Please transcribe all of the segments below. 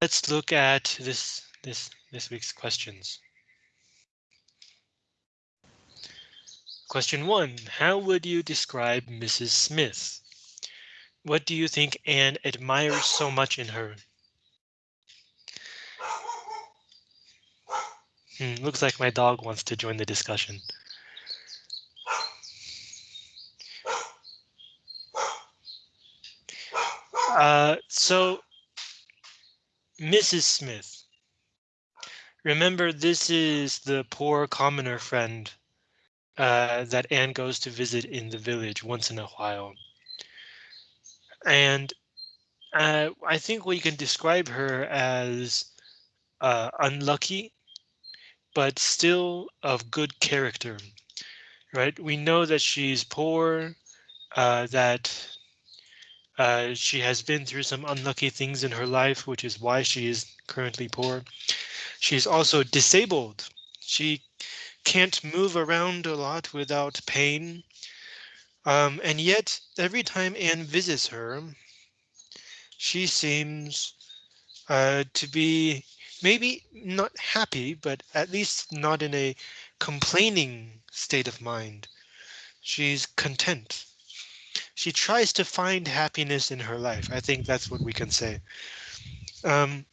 let's look at this this this week's questions. Question one, how would you describe Mrs. Smith? What do you think Anne admires so much in her? Hmm, looks like my dog wants to join the discussion. Uh, so, Mrs. Smith. Remember, this is the poor commoner friend uh, that Anne goes to visit in the village once in a while. And uh, I think we can describe her as uh, unlucky, but still of good character, right? We know that she's poor, uh, that uh, she has been through some unlucky things in her life, which is why she is currently poor. She's also disabled. She can't move around a lot without pain. Um, and yet, every time Anne visits her, she seems uh, to be maybe not happy, but at least not in a complaining state of mind. She's content. She tries to find happiness in her life. I think that's what we can say. Um,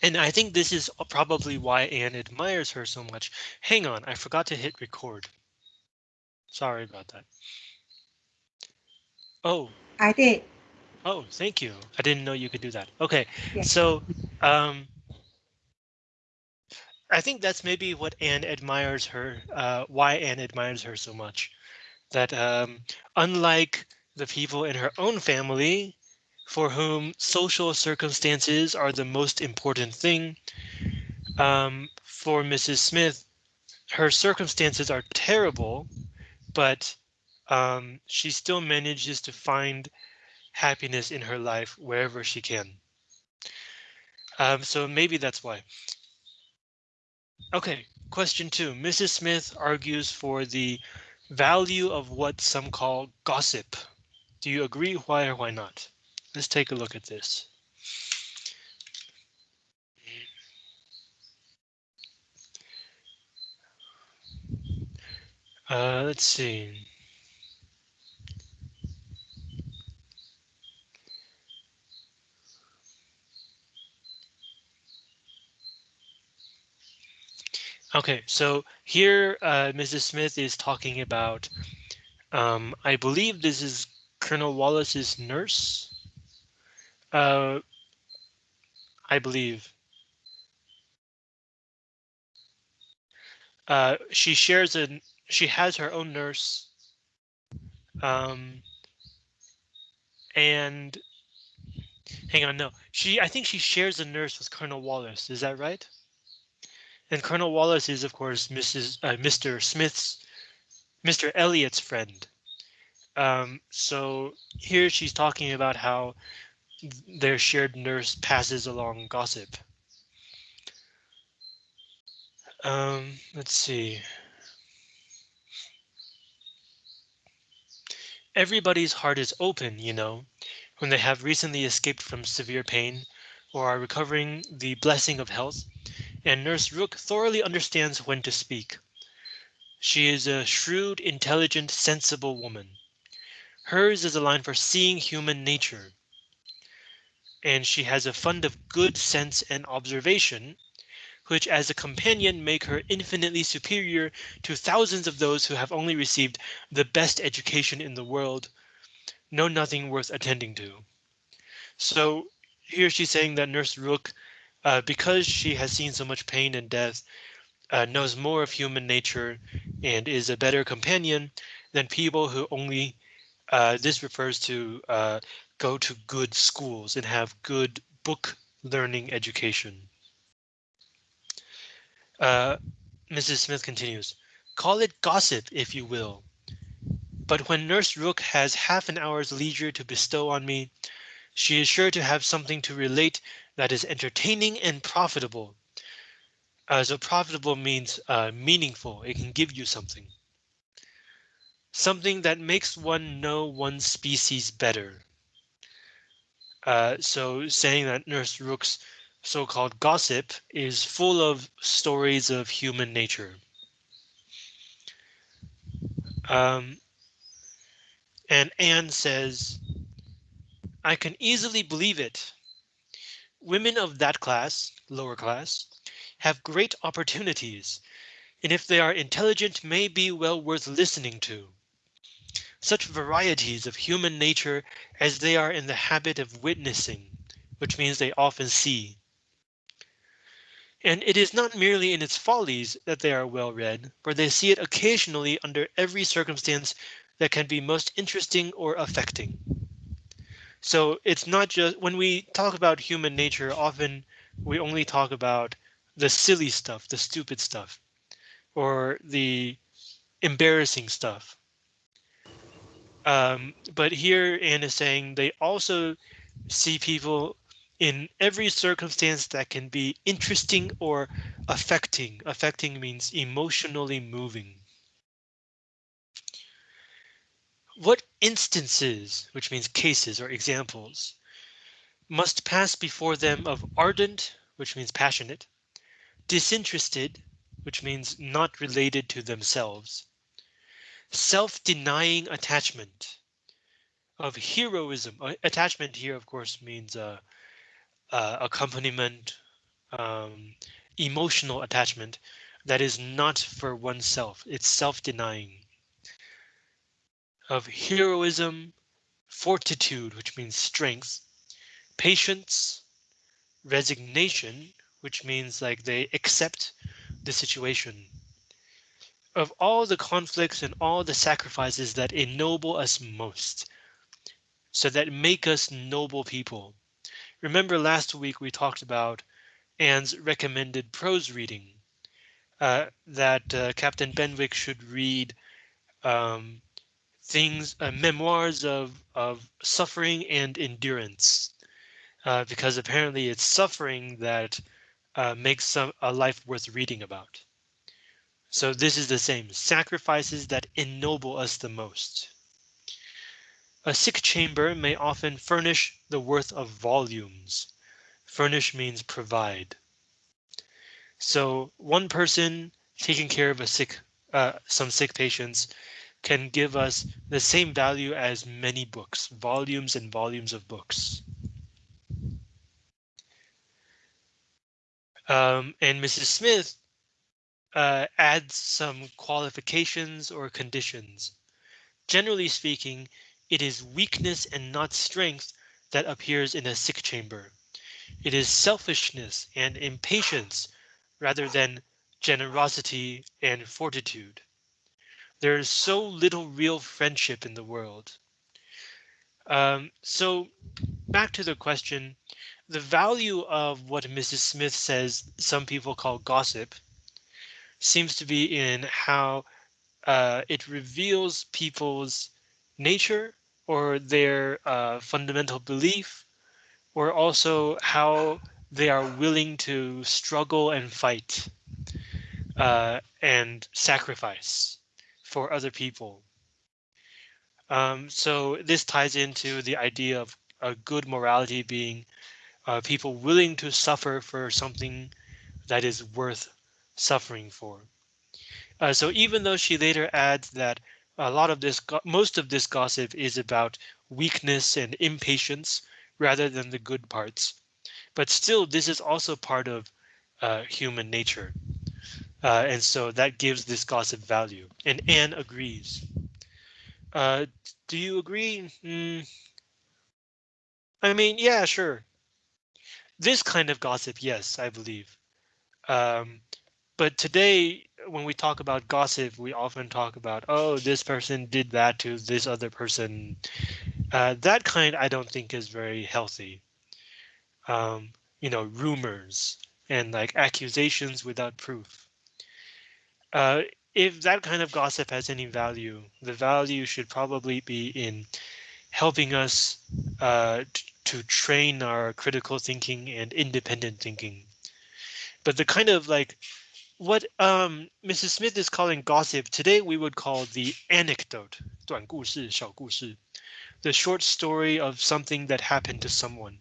and I think this is probably why Anne admires her so much. Hang on, I forgot to hit record. Sorry about that. Oh, I did. oh, thank you. I didn't know you could do that. Okay, Yeah. so um, I think that's maybe what Anne admires her, uh, why Anne admires her so much. That um, unlike the people in her own family, for whom social circumstances are the most important thing. Um, for Mrs. Smith, her circumstances are terrible, but um, she still manages to find happiness in her life wherever she can. Um, so maybe that's why. OK, question two. Mrs. Smith argues for the value of what some call gossip. Do you agree? Why or why not? Let's take a look at this. Uh, let's see. Okay, so here uh, Mrs. Smith is talking about, um, I believe this is Colonel Wallace's nurse. Uh, I believe. Uh, she shares a she has her own nurse. Um, and hang on, no, she I think she shares a nurse with Colonel Wallace. Is that right? And Colonel Wallace is, of course, Mrs. Uh, Mr. Smith's Mr. Elliot's friend. Um, so here she's talking about how their shared nurse passes along gossip. Um, let's see. Everybody's heart is open, you know, when they have recently escaped from severe pain or are recovering the blessing of health, and Nurse Rooke thoroughly understands when to speak. She is a shrewd, intelligent, sensible woman. Hers is a line for seeing human nature, and she has a fund of good sense and observation, which as a companion make her infinitely superior to thousands of those who have only received the best education in the world, know nothing worth attending to. So here she's saying that Nurse Rooke, uh, because she has seen so much pain and death, uh, knows more of human nature and is a better companion than people who only uh, this refers to uh, go to good schools and have good book learning education. Uh, Mrs. Smith continues, call it gossip if you will. But when Nurse Rooke has half an hour's leisure to bestow on me, she is sure to have something to relate that is entertaining and profitable. Uh, so profitable means uh, meaningful. It can give you something. Something that makes one know one species better. Uh, so saying that Nurse Rooke's so-called gossip is full of stories of human nature. Um, and Anne says, I can easily believe it. Women of that class, lower class, have great opportunities, and if they are intelligent may be well worth listening to. Such varieties of human nature as they are in the habit of witnessing, which means they often see. And it is not merely in its follies that they are well read, for they see it occasionally under every circumstance that can be most interesting or affecting. So it's not just when we talk about human nature, often we only talk about the silly stuff, the stupid stuff, or the embarrassing stuff. Um, but here Anne is saying they also see people in every circumstance that can be interesting or affecting. Affecting means emotionally moving. What instances, which means cases or examples, must pass before them of ardent, which means passionate, disinterested, which means not related to themselves, self-denying attachment, of heroism. Uh, attachment here, of course, means uh, uh, accompaniment, um, emotional attachment that is not for oneself. It's self-denying of heroism, fortitude, which means strength, patience, resignation, which means like they accept the situation. Of all the conflicts and all the sacrifices that ennoble us most, so that make us noble people. Remember last week we talked about Anne's recommended prose reading uh, that uh, Captain Benwick should read um, things, uh, memoirs of, of suffering and endurance, uh, because apparently it's suffering that uh, makes some, a life worth reading about. So this is the same, sacrifices that ennoble us the most. A sick chamber may often furnish the worth of volumes. Furnish means provide. So one person taking care of a sick, uh, some sick patients can give us the same value as many books, volumes and volumes of books. Um, and Mrs. Smith uh, adds some qualifications or conditions. Generally speaking, it is weakness and not strength that appears in a sick chamber. It is selfishness and impatience rather than generosity and fortitude. There is so little real friendship in the world. Um, so back to the question, the value of what Mrs. Smith says some people call gossip seems to be in how uh, it reveals people's nature or their uh, fundamental belief, or also how they are willing to struggle and fight uh, and sacrifice for other people. Um, so this ties into the idea of a good morality being uh, people willing to suffer for something that is worth suffering for. Uh, so even though she later adds that a lot of this, most of this gossip is about weakness and impatience rather than the good parts, but still this is also part of uh, human nature. Uh, and so that gives this gossip value. And Anne agrees. Uh, do you agree? Mm. I mean, yeah, sure. This kind of gossip, yes, I believe. Um, but today, when we talk about gossip, we often talk about, oh, this person did that to this other person. Uh, that kind I don't think is very healthy. Um, you know, rumors and like accusations without proof. Uh, if that kind of gossip has any value, the value should probably be in helping us uh, to train our critical thinking and independent thinking. But the kind of like what um, Mrs. Smith is calling gossip today, we would call the anecdote, 短故事,小故事, the short story of something that happened to someone.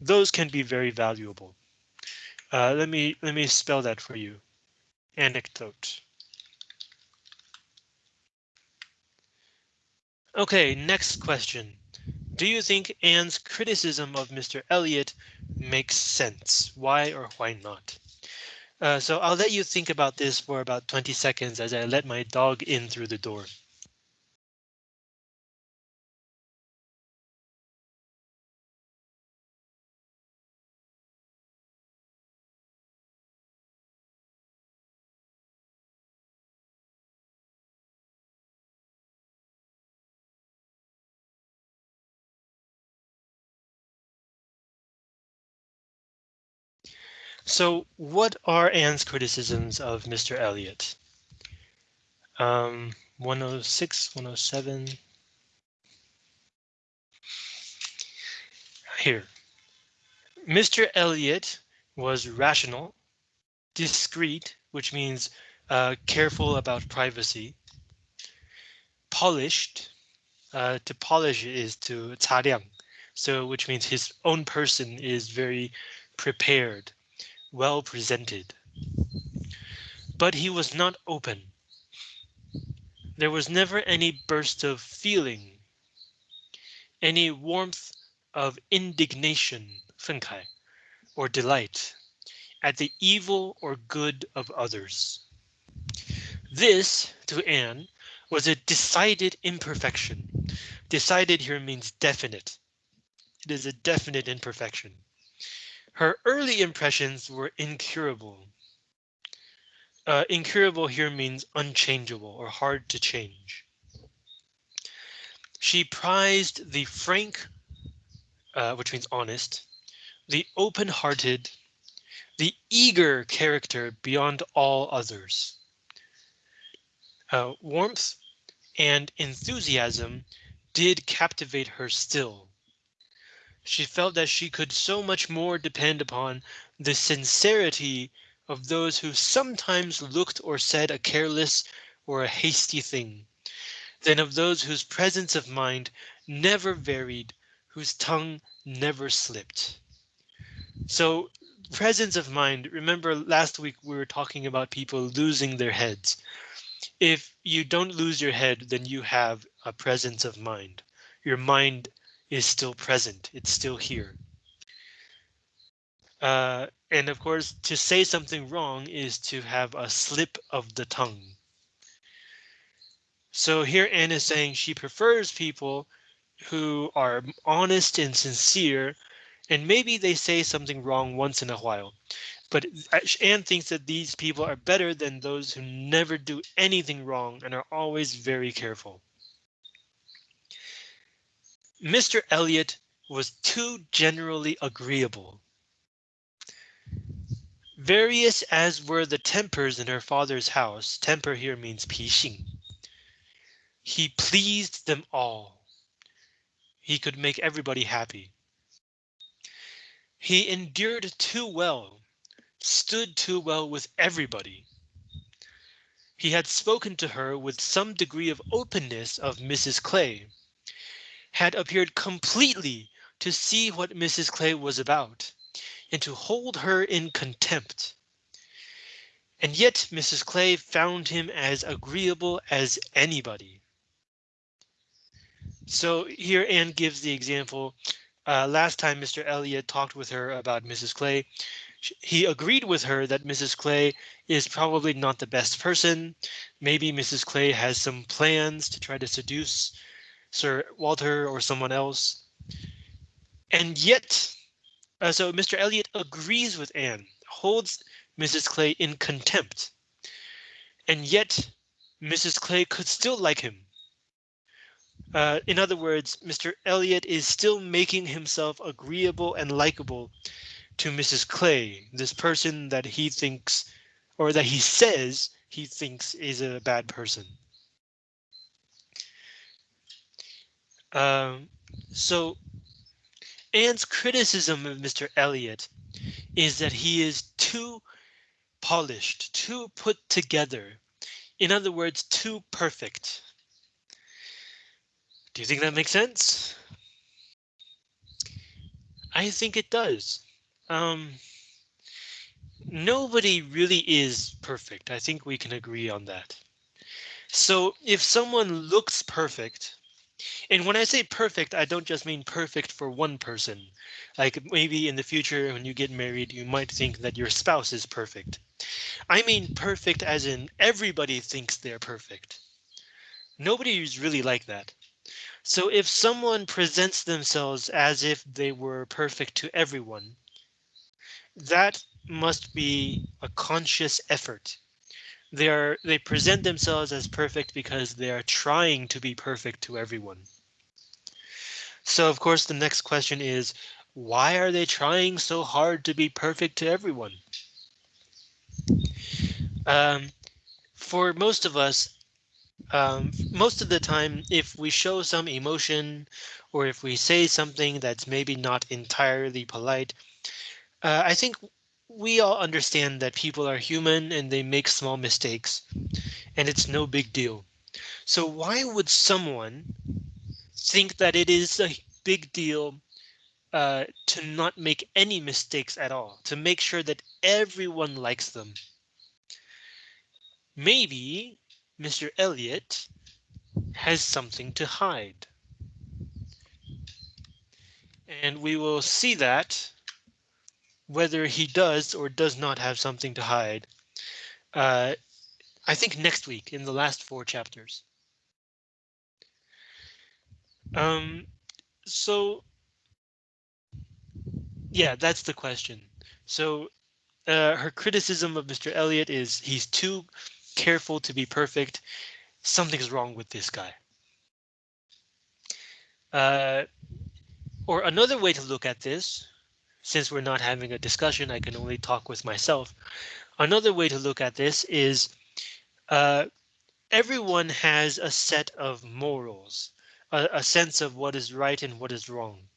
Those can be very valuable. Uh, let me let me spell that for you. Anecdote. OK, next question. Do you think Anne's criticism of Mr. Elliot makes sense? Why or why not? Uh, so I'll let you think about this for about 20 seconds as I let my dog in through the door. So what are Anne's criticisms of Mr. Elliot? Um, 106, 107. Here. Mr. Elliot was rational, discreet, which means uh, careful about privacy, polished. Uh, to polish is to 擦亮, so which means his own person is very prepared, well presented. But he was not open. There was never any burst of feeling, any warmth of indignation, 愤慨, or delight at the evil or good of others. This, to Anne, was a decided imperfection. Decided here means definite. It is a definite imperfection. Her early impressions were incurable. Uh, incurable here means unchangeable or hard to change. She prized the frank, uh, which means honest, the open-hearted, the eager character beyond all others. Uh, warmth and enthusiasm did captivate her still. She felt that she could so much more depend upon the sincerity of those who sometimes looked or said a careless or a hasty thing, than of those whose presence of mind never varied, whose tongue never slipped. So presence of mind, remember last week we were talking about people losing their heads. If you don't lose your head, then you have a presence of mind. Your mind is still present. It's still here. Uh, and of course, to say something wrong is to have a slip of the tongue. So here Anne is saying she prefers people who are honest and sincere, and maybe they say something wrong once in a while. But Anne thinks that these people are better than those who never do anything wrong and are always very careful. Mr. Elliot was too generally agreeable. Various as were the tempers in her father's house, temper here means 脾性. He pleased them all. He could make everybody happy. He endured too well, stood too well with everybody. He had spoken to her with some degree of openness of Mrs. Clay had appeared completely to see what Mrs. Clay was about and to hold her in contempt. And yet Mrs. Clay found him as agreeable as anybody. So here Anne gives the example. Uh, last time Mr. Elliot talked with her about Mrs. Clay, he agreed with her that Mrs. Clay is probably not the best person. Maybe Mrs. Clay has some plans to try to seduce Sir Walter or someone else. And yet, uh, so Mr. Elliot agrees with Anne, holds Mrs. Clay in contempt. And yet, Mrs. Clay could still like him. Uh, in other words, Mr. Elliot is still making himself agreeable and likable to Mrs. Clay, this person that he thinks or that he says he thinks is a bad person. Um, so Anne's criticism of Mr. Elliot is that he is too polished, too put together. In other words, too perfect. Do you think that makes sense? I think it does. Um, nobody really is perfect. I think we can agree on that. So if someone looks perfect, and when I say perfect, I don't just mean perfect for one person. Like maybe in the future when you get married, you might think that your spouse is perfect. I mean perfect as in everybody thinks they're perfect. Nobody is really like that. So if someone presents themselves as if they were perfect to everyone, that must be a conscious effort they are they present themselves as perfect because they are trying to be perfect to everyone. So of course the next question is why are they trying so hard to be perfect to everyone? Um, for most of us, um, most of the time, if we show some emotion or if we say something that's maybe not entirely polite, uh, I think we all understand that people are human and they make small mistakes and it's no big deal. So why would someone think that it is a big deal uh, to not make any mistakes at all, to make sure that everyone likes them? Maybe Mr. Elliot has something to hide. And we will see that whether he does or does not have something to hide. Uh, I think next week in the last four chapters. Um, so yeah, that's the question. So uh, her criticism of Mr. Elliot is he's too careful to be perfect. Something's wrong with this guy. Uh, or another way to look at this since we're not having a discussion, I can only talk with myself. Another way to look at this is uh, everyone has a set of morals, a, a sense of what is right and what is wrong,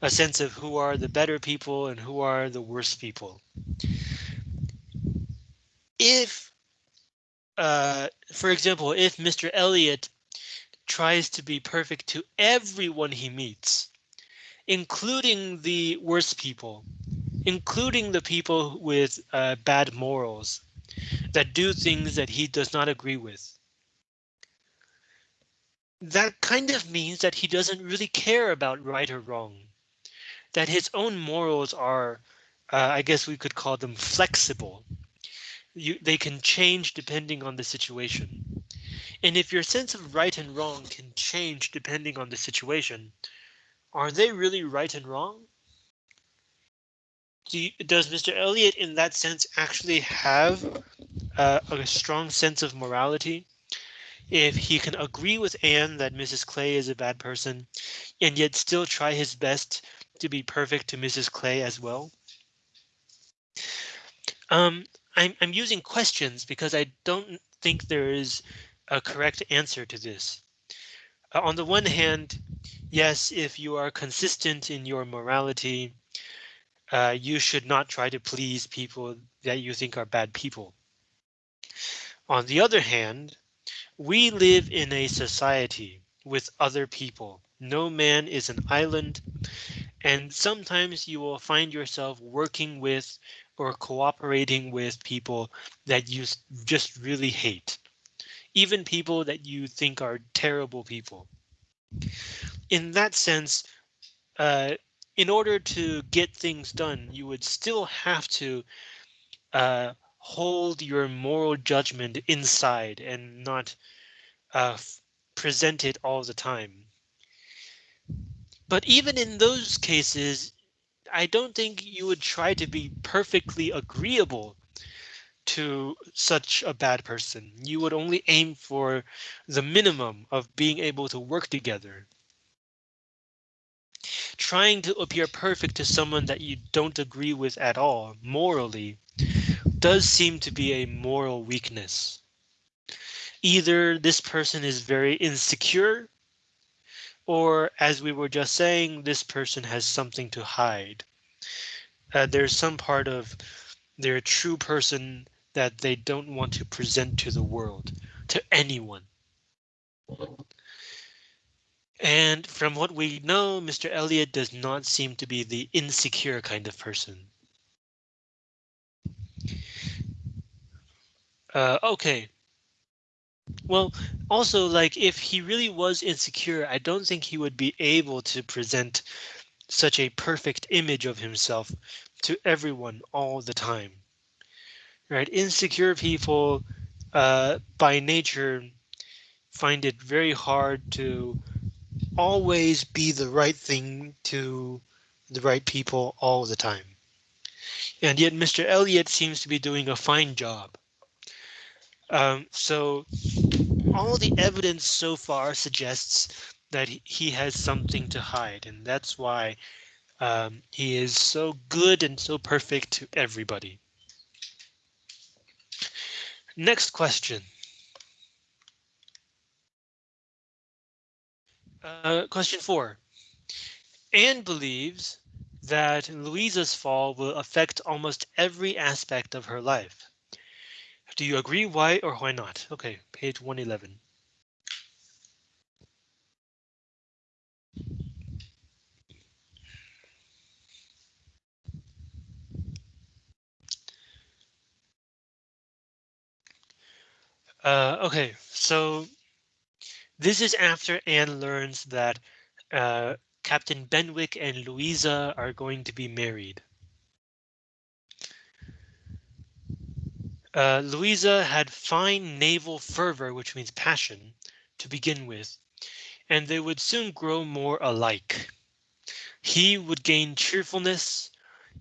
a sense of who are the better people and who are the worst people. If, uh, for example, if Mr. Elliot tries to be perfect to everyone he meets, including the worst people, including the people with uh, bad morals that do things that he does not agree with. That kind of means that he doesn't really care about right or wrong, that his own morals are, uh, I guess we could call them flexible. You, they can change depending on the situation. And if your sense of right and wrong can change depending on the situation, are they really right and wrong? Do you, does Mr. Elliot in that sense actually have uh, a strong sense of morality? If he can agree with Anne that Mrs. Clay is a bad person and yet still try his best to be perfect to Mrs. Clay as well? Um, I'm, I'm using questions because I don't think there is a correct answer to this. Uh, on the one hand, yes, if you are consistent in your morality, uh, you should not try to please people that you think are bad people. On the other hand, we live in a society with other people. No man is an island, and sometimes you will find yourself working with or cooperating with people that you just really hate even people that you think are terrible people. In that sense, uh, in order to get things done, you would still have to uh, hold your moral judgment inside and not uh, present it all the time. But even in those cases, I don't think you would try to be perfectly agreeable to such a bad person. You would only aim for the minimum of being able to work together. Trying to appear perfect to someone that you don't agree with at all, morally, does seem to be a moral weakness. Either this person is very insecure, or as we were just saying, this person has something to hide. Uh, there's some part of their true person that they don't want to present to the world, to anyone. And from what we know, Mr. Elliot does not seem to be the insecure kind of person. Uh, okay. Well, also, like, if he really was insecure, I don't think he would be able to present such a perfect image of himself to everyone all the time. Right? Insecure people, uh, by nature, find it very hard to always be the right thing to the right people all the time. And yet Mr. Elliot seems to be doing a fine job. Um, so all the evidence so far suggests that he has something to hide, and that's why um, he is so good and so perfect to everybody. Next question. Uh, question four. Anne believes that Louisa's fall will affect almost every aspect of her life. Do you agree? Why or why not? Okay, page 111. Uh, okay, so this is after Anne learns that uh, Captain Benwick and Louisa are going to be married. Uh, Louisa had fine naval fervor, which means passion, to begin with, and they would soon grow more alike. He would gain cheerfulness,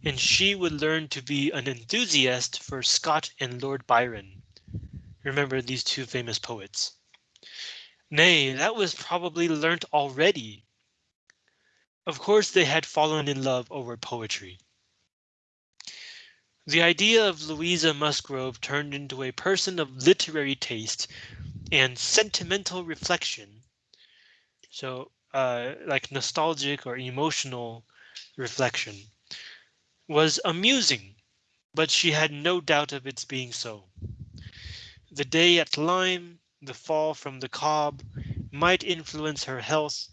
and she would learn to be an enthusiast for Scott and Lord Byron. Remember these two famous poets. Nay, that was probably learnt already. Of course they had fallen in love over poetry. The idea of Louisa Musgrove turned into a person of literary taste and sentimental reflection. So uh, like nostalgic or emotional reflection was amusing, but she had no doubt of its being so. The day at Lyme, the fall from the Cobb, might influence her health,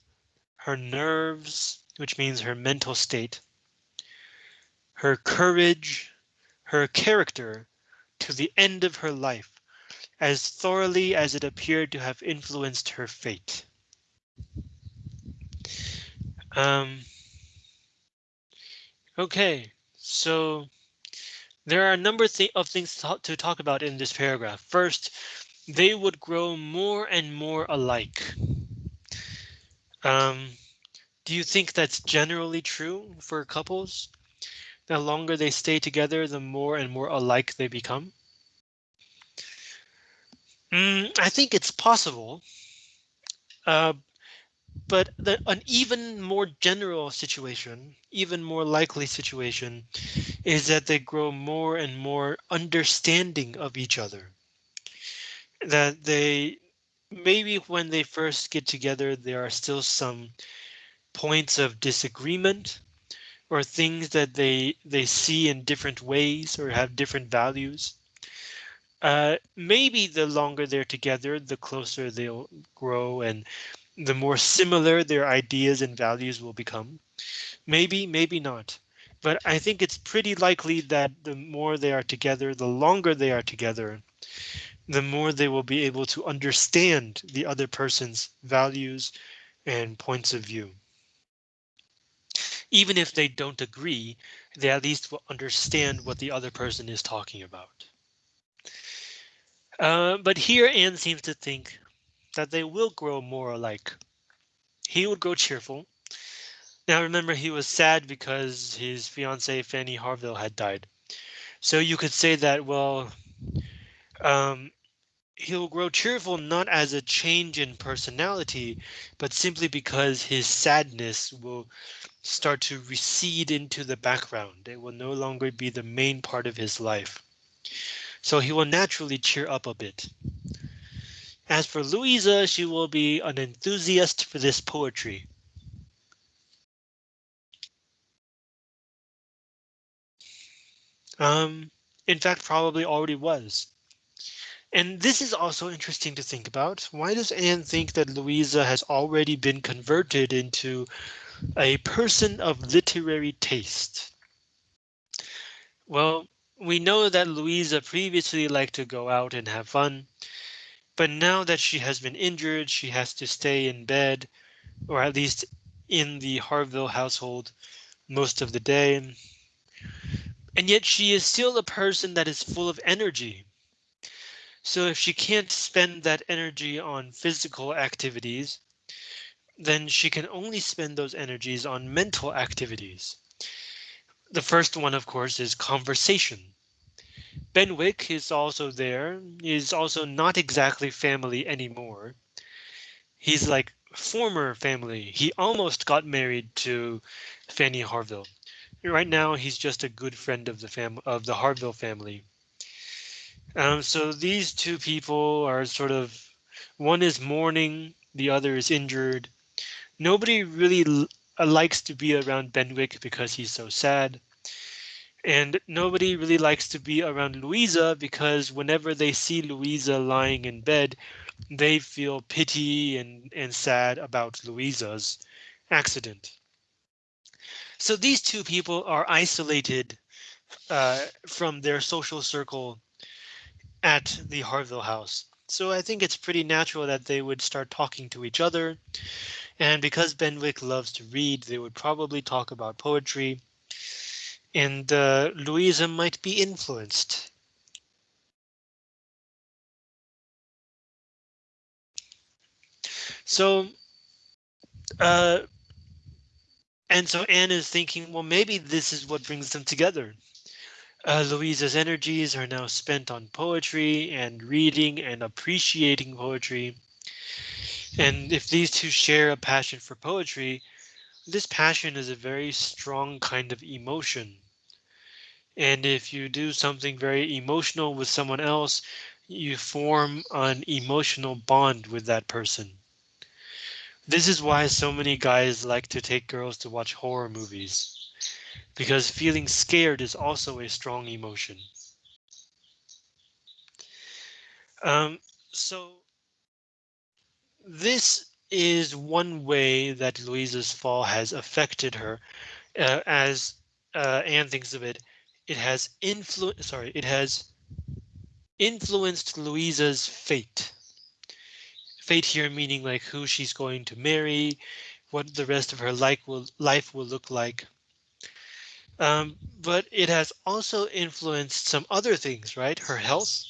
her nerves, which means her mental state, her courage, her character to the end of her life as thoroughly as it appeared to have influenced her fate. Um, okay, so there are a number of things to, talk about in this paragraph. First, they would grow more and more alike. Um, do you think that's generally true for couples? the longer they stay together, the more and more alike they become? Mm, I think it's possible. Uh, but the, an even more general situation, even more likely situation, is that they grow more and more understanding of each other. That they maybe when they first get together, there are still some points of disagreement or things that they they see in different ways or have different values. Uh, maybe the longer they're together, the closer they'll grow and the more similar their ideas and values will become. Maybe, maybe not. But I think it's pretty likely that the more they are together, the longer they are together, the more they will be able to understand the other person's values and points of view even if they don't agree, they at least will understand what the other person is talking about. Uh, but here Anne seems to think that they will grow more alike. He would grow cheerful. Now remember he was sad because his fiancee Fanny Harville had died. So you could say that, well, um, he'll grow cheerful not as a change in personality, but simply because his sadness will start to recede into the background. It will no longer be the main part of his life. So he will naturally cheer up a bit. As for Louisa, she will be an enthusiast for this poetry. Um, in fact, probably already was. And this is also interesting to think about. Why does Anne think that Louisa has already been converted into a person of literary taste. Well, we know that Louisa previously liked to go out and have fun, but now that she has been injured, she has to stay in bed, or at least in the Harville household most of the day. And yet she is still a person that is full of energy. So if she can't spend that energy on physical activities, then she can only spend those energies on mental activities. The first one, of course, is conversation. Benwick is also there, is also not exactly family anymore. He's like former family. He almost got married to Fanny Harville. Right now, he's just a good friend of the fam of the Harville family. Um, so these two people are sort of one is mourning, the other is injured. Nobody really uh, likes to be around Benwick because he's so sad. And nobody really likes to be around Louisa because whenever they see Louisa lying in bed, they feel pity and, and sad about Louisa's accident. So these two people are isolated uh, from their social circle at the Harville house. So I think it's pretty natural that they would start talking to each other. And because Benwick loves to read, they would probably talk about poetry and uh, Louisa might be influenced. So, uh, and so Anne is thinking, well, maybe this is what brings them together. Uh, Louisa's energies are now spent on poetry and reading and appreciating poetry. And if these two share a passion for poetry, this passion is a very strong kind of emotion. And if you do something very emotional with someone else, you form an emotional bond with that person. This is why so many guys like to take girls to watch horror movies, because feeling scared is also a strong emotion. Um, so this is one way that Louisa's fall has affected her, uh, as uh, Anne thinks of it it has influenced sorry, it has influenced Louisa's fate. Fate here meaning like who she's going to marry, what the rest of her life will life will look like. Um, but it has also influenced some other things, right? Her health.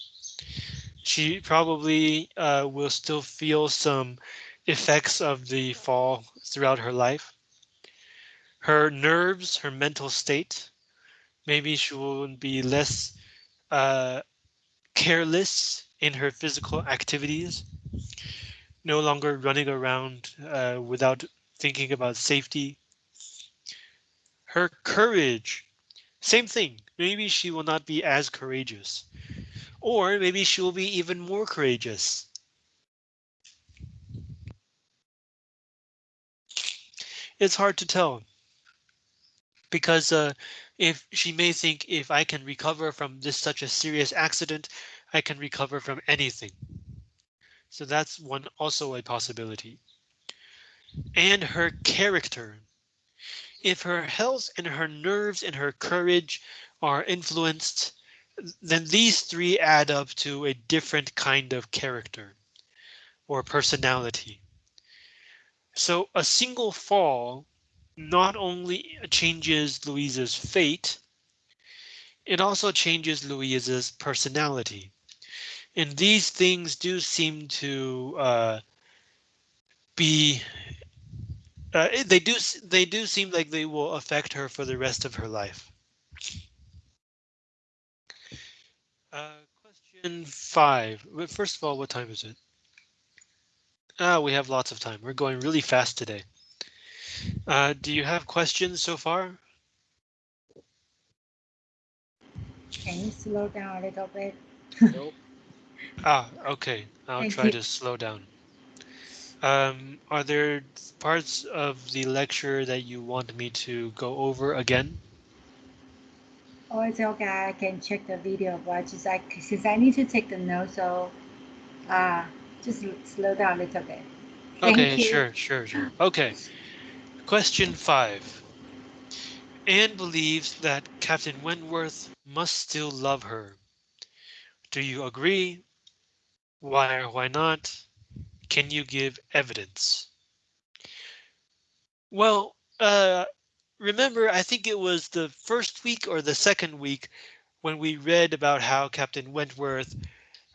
She probably uh, will still feel some effects of the fall throughout her life. Her nerves, her mental state, maybe she will be less uh, careless in her physical activities, no longer running around uh, without thinking about safety. Her courage, same thing. Maybe she will not be as courageous, or maybe she will be even more courageous. It's hard to tell because uh, if she may think if I can recover from this such a serious accident, I can recover from anything. So that's one also a possibility. And her character. If her health and her nerves and her courage are influenced, then these three add up to a different kind of character or personality. So a single fall not only changes Louisa's fate, it also changes Louisa's personality. And these things do seem to uh, be uh, they do they do seem like they will affect her for the rest of her life. Uh, question five. First of all, what time is it? Ah, we have lots of time. We're going really fast today. Uh, do you have questions so far? Can you slow down a little bit? Nope. Ah, okay. I'll Thank try you. to slow down. Um, are there parts of the lecture that you want me to go over again? Oh, it's okay. I can check the video, but just like since I need to take the note, so uh, just slow down a little bit. Thank Okay, you. sure, sure, sure. Okay. Question five. Anne believes that Captain Wentworth must still love her. Do you agree? Why or why not? Can you give evidence? Well, uh, remember, I think it was the first week or the second week when we read about how Captain Wentworth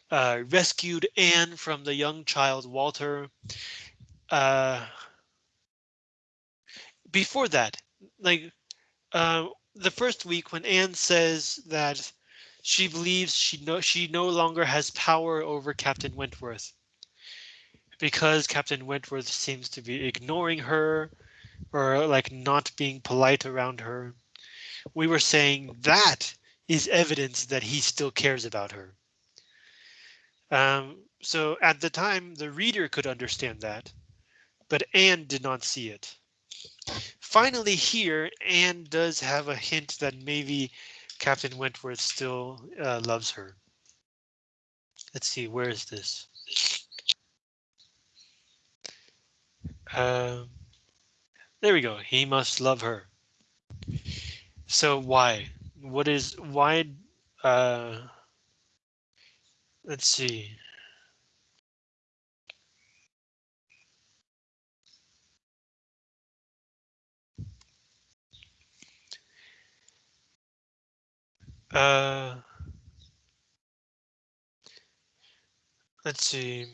uh, rescued Anne from the young child Walter. Uh, before that, like uh, the first week when Anne says that she believes she no she no longer has power over Captain Wentworth because Captain Wentworth seems to be ignoring her or like not being polite around her. We were saying that is evidence that he still cares about her. Um, so at the time, the reader could understand that, but Anne did not see it. Finally here, Anne does have a hint that maybe Captain Wentworth still uh, loves her. Let's see, where is this? Um, there we go. He must love her. So why? What is why? Uh, let's see. Uh, let's see.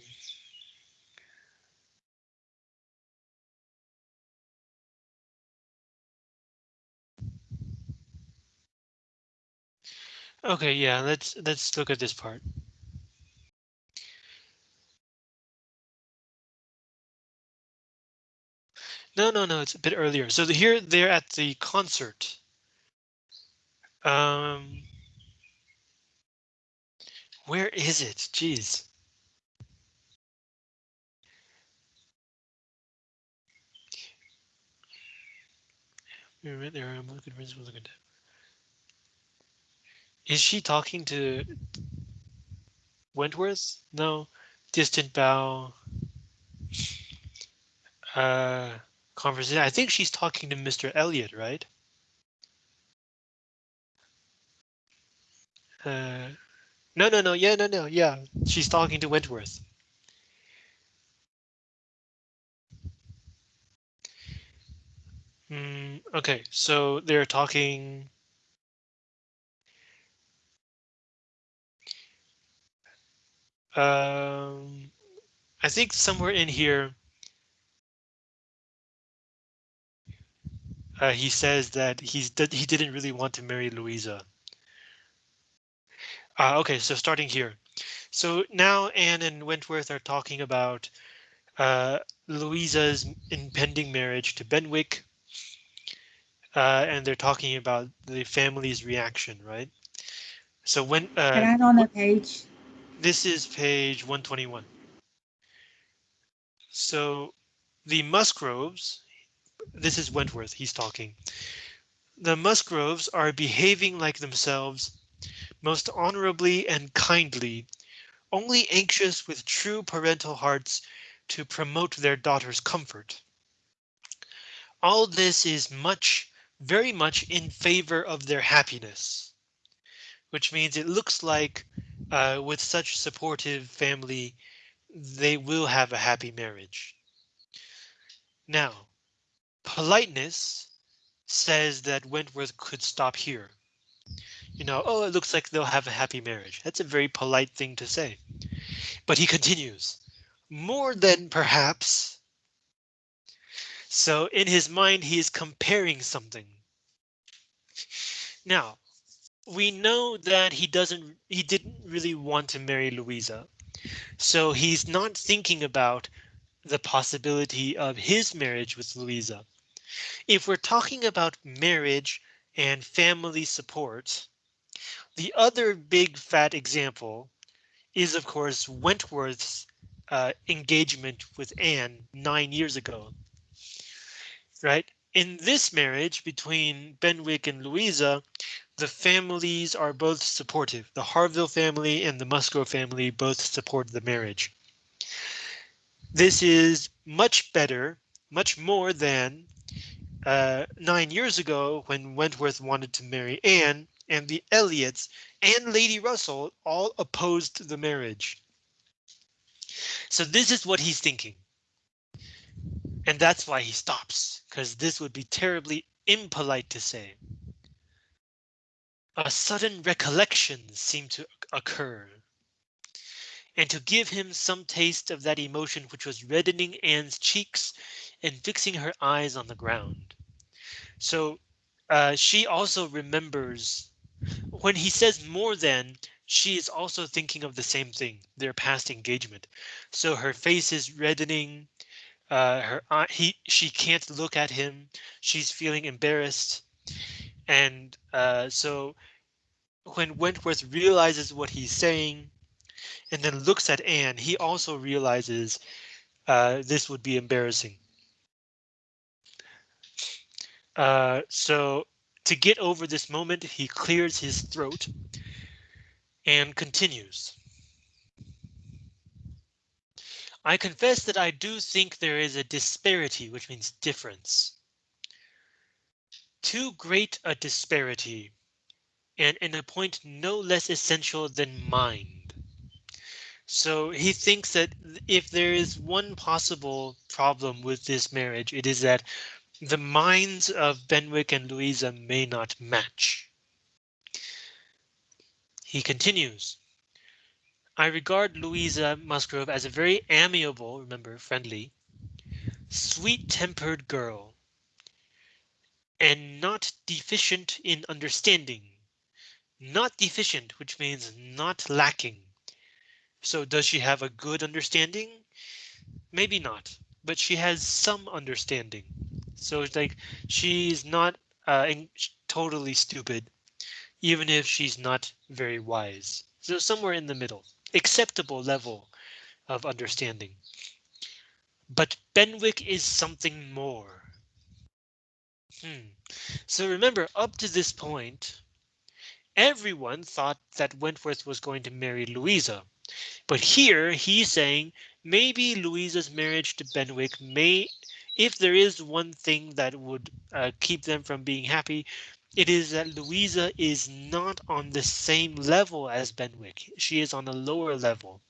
Okay, yeah, let's let's look at this part. No, no, no, it's a bit earlier. So the, here they're at the concert. Um, where is it? Jeez. Is she talking to Wentworth? No. Distant bow. Uh, conversation. I think she's talking to Mr. Elliot, right? Uh, no, no, no. Yeah, no, no. Yeah, she's talking to Wentworth. Mm, okay, so they're talking. Um, I think somewhere in here. Uh, he says that he's he didn't really want to marry Louisa. Uh, okay, so starting here. So now Anne and Wentworth are talking about uh, Louisa's impending marriage to Benwick. Uh, and they're talking about the family's reaction, right? So when uh, Can I on the page? This is page 121. So the Musgroves, this is Wentworth, he's talking. The Musgroves are behaving like themselves most honorably and kindly, only anxious with true parental hearts to promote their daughter's comfort. All this is much, very much in favor of their happiness, which means it looks like uh, with such supportive family, they will have a happy marriage. Now, politeness says that Wentworth could stop here. You know, oh, it looks like they'll have a happy marriage. That's a very polite thing to say. But he continues, more than perhaps. So in his mind, he is comparing something. Now, we know that he doesn't he didn't really want to marry Louisa. So he's not thinking about the possibility of his marriage with Louisa. If we're talking about marriage and family support, the other big fat example is, of course, Wentworth's uh, engagement with Anne nine years ago. Right? In this marriage between Benwick and Louisa, the families are both supportive. The Harville family and the Musgrove family both support the marriage. This is much better, much more than uh, nine years ago when Wentworth wanted to marry Anne and the Elliots and Lady Russell all opposed the marriage. So this is what he's thinking. And that's why he stops, because this would be terribly impolite to say. A sudden recollection seemed to occur, and to give him some taste of that emotion which was reddening Anne's cheeks and fixing her eyes on the ground. So uh, she also remembers when he says more than she is also thinking of the same thing, their past engagement. So her face is reddening. Uh, her uh, he she can't look at him. She's feeling embarrassed, and uh, so when Wentworth realizes what he's saying, and then looks at Anne, he also realizes uh, this would be embarrassing. Uh, so to get over this moment, he clears his throat and continues. I confess that I do think there is a disparity, which means difference. Too great a disparity, and in a point no less essential than mind. So he thinks that if there is one possible problem with this marriage, it is that the minds of Benwick and Louisa may not match. He continues. I regard Louisa Musgrove as a very amiable, remember, friendly, sweet tempered girl, and not deficient in understanding. Not deficient, which means not lacking. So does she have a good understanding? Maybe not, but she has some understanding. So it's like she's not uh, totally stupid, even if she's not very wise. So somewhere in the middle, acceptable level of understanding. But Benwick is something more. Hmm. So remember, up to this point, everyone thought that Wentworth was going to marry Louisa. But here he's saying maybe Louisa's marriage to Benwick may if there is one thing that would uh, keep them from being happy, it is that Louisa is not on the same level as Benwick. She is on a lower level.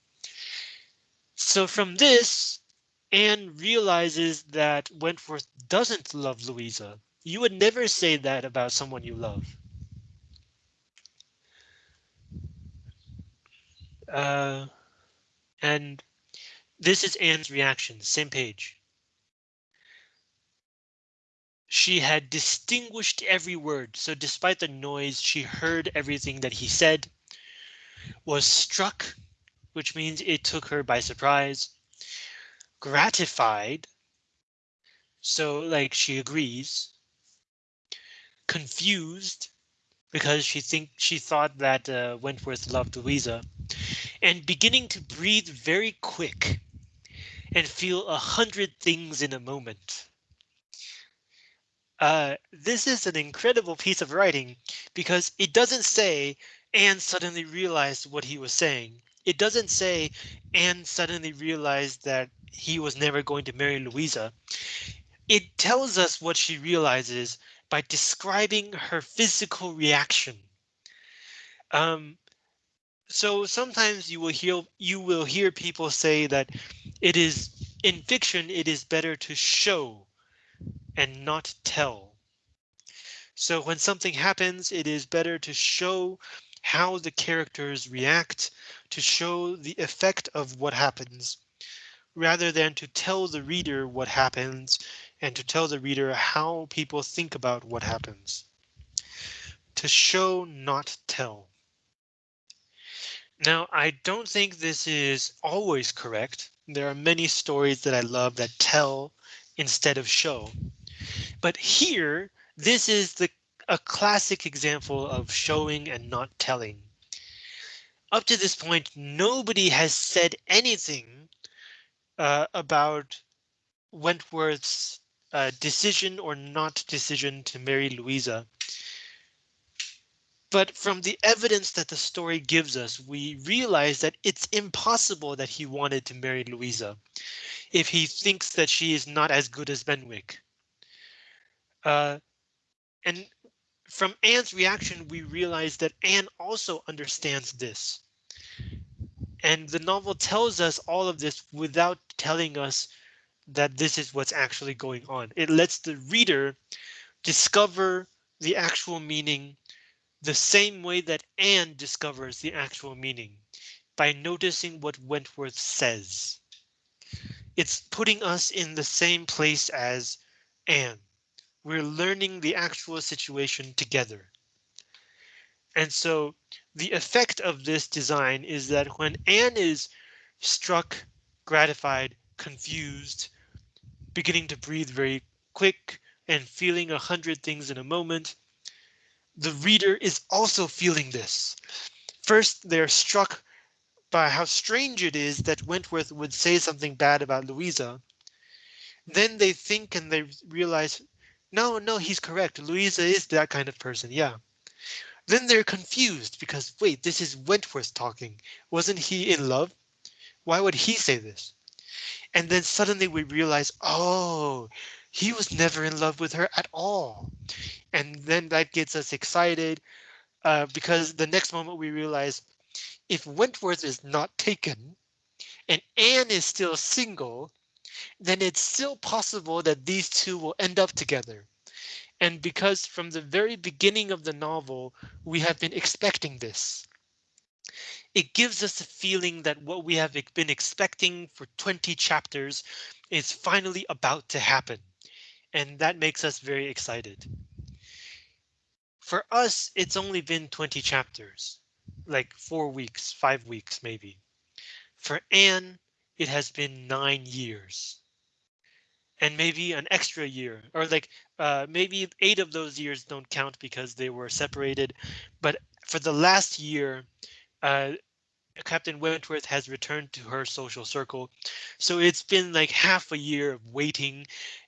So from this, Anne realizes that Wentworth doesn't love Louisa. You would never say that about someone you love. Uh, and this is Anne's reaction, same page. She had distinguished every word, so despite the noise, she heard everything that he said, was struck, which means it took her by surprise, gratified, so like she agrees, confused, because she think she thought that uh, Wentworth loved Louisa, and beginning to breathe very quick and feel a hundred things in a moment. Uh, this is an incredible piece of writing because it doesn't say Anne suddenly realized what he was saying. It doesn't say Anne suddenly realized that he was never going to marry Louisa. It tells us what she realizes by describing her physical reaction. Um, so sometimes you will hear you will hear people say that it is in fiction it is better to show and not tell. So when something happens, it is better to show how the characters react, to show the effect of what happens, rather than to tell the reader what happens and to tell the reader how people think about what happens. To show, not tell. Now, I don't think this is always correct. There are many stories that I love that tell instead of show. But here, this is the a classic example of showing and not telling. Up to this point, nobody has said anything uh, about Wentworth's uh, decision or not decision to marry Louisa. But from the evidence that the story gives us, we realize that it's impossible that he wanted to marry Louisa if he thinks that she is not as good as Benwick. Uh, and from Anne's reaction, we realize that Anne also understands this. And the novel tells us all of this without telling us that this is what's actually going on. It lets the reader discover the actual meaning the same way that Anne discovers the actual meaning by noticing what Wentworth says. It's putting us in the same place as Anne. We're learning the actual situation together. And so the effect of this design is that when Anne is struck, gratified, confused, beginning to breathe very quick and feeling a hundred things in a moment, the reader is also feeling this. First, they're struck by how strange it is that Wentworth would say something bad about Louisa. Then they think and they realize, no, no, he's correct. Louisa is that kind of person. Yeah. Then they're confused because wait, this is Wentworth talking. Wasn't he in love? Why would he say this? And then suddenly we realize, oh, he was never in love with her at all. And then that gets us excited uh, because the next moment we realize if Wentworth is not taken and Anne is still single, then it's still possible that these two will end up together. And because from the very beginning of the novel, we have been expecting this. It gives us a feeling that what we have been expecting for 20 chapters is finally about to happen. And that makes us very excited. For us, it's only been 20 chapters, like four weeks, five weeks, maybe. For Anne, it has been nine years. And maybe an extra year or like uh, maybe eight of those years don't count because they were separated. But for the last year, uh, Captain Wentworth has returned to her social circle. So it's been like half a year of waiting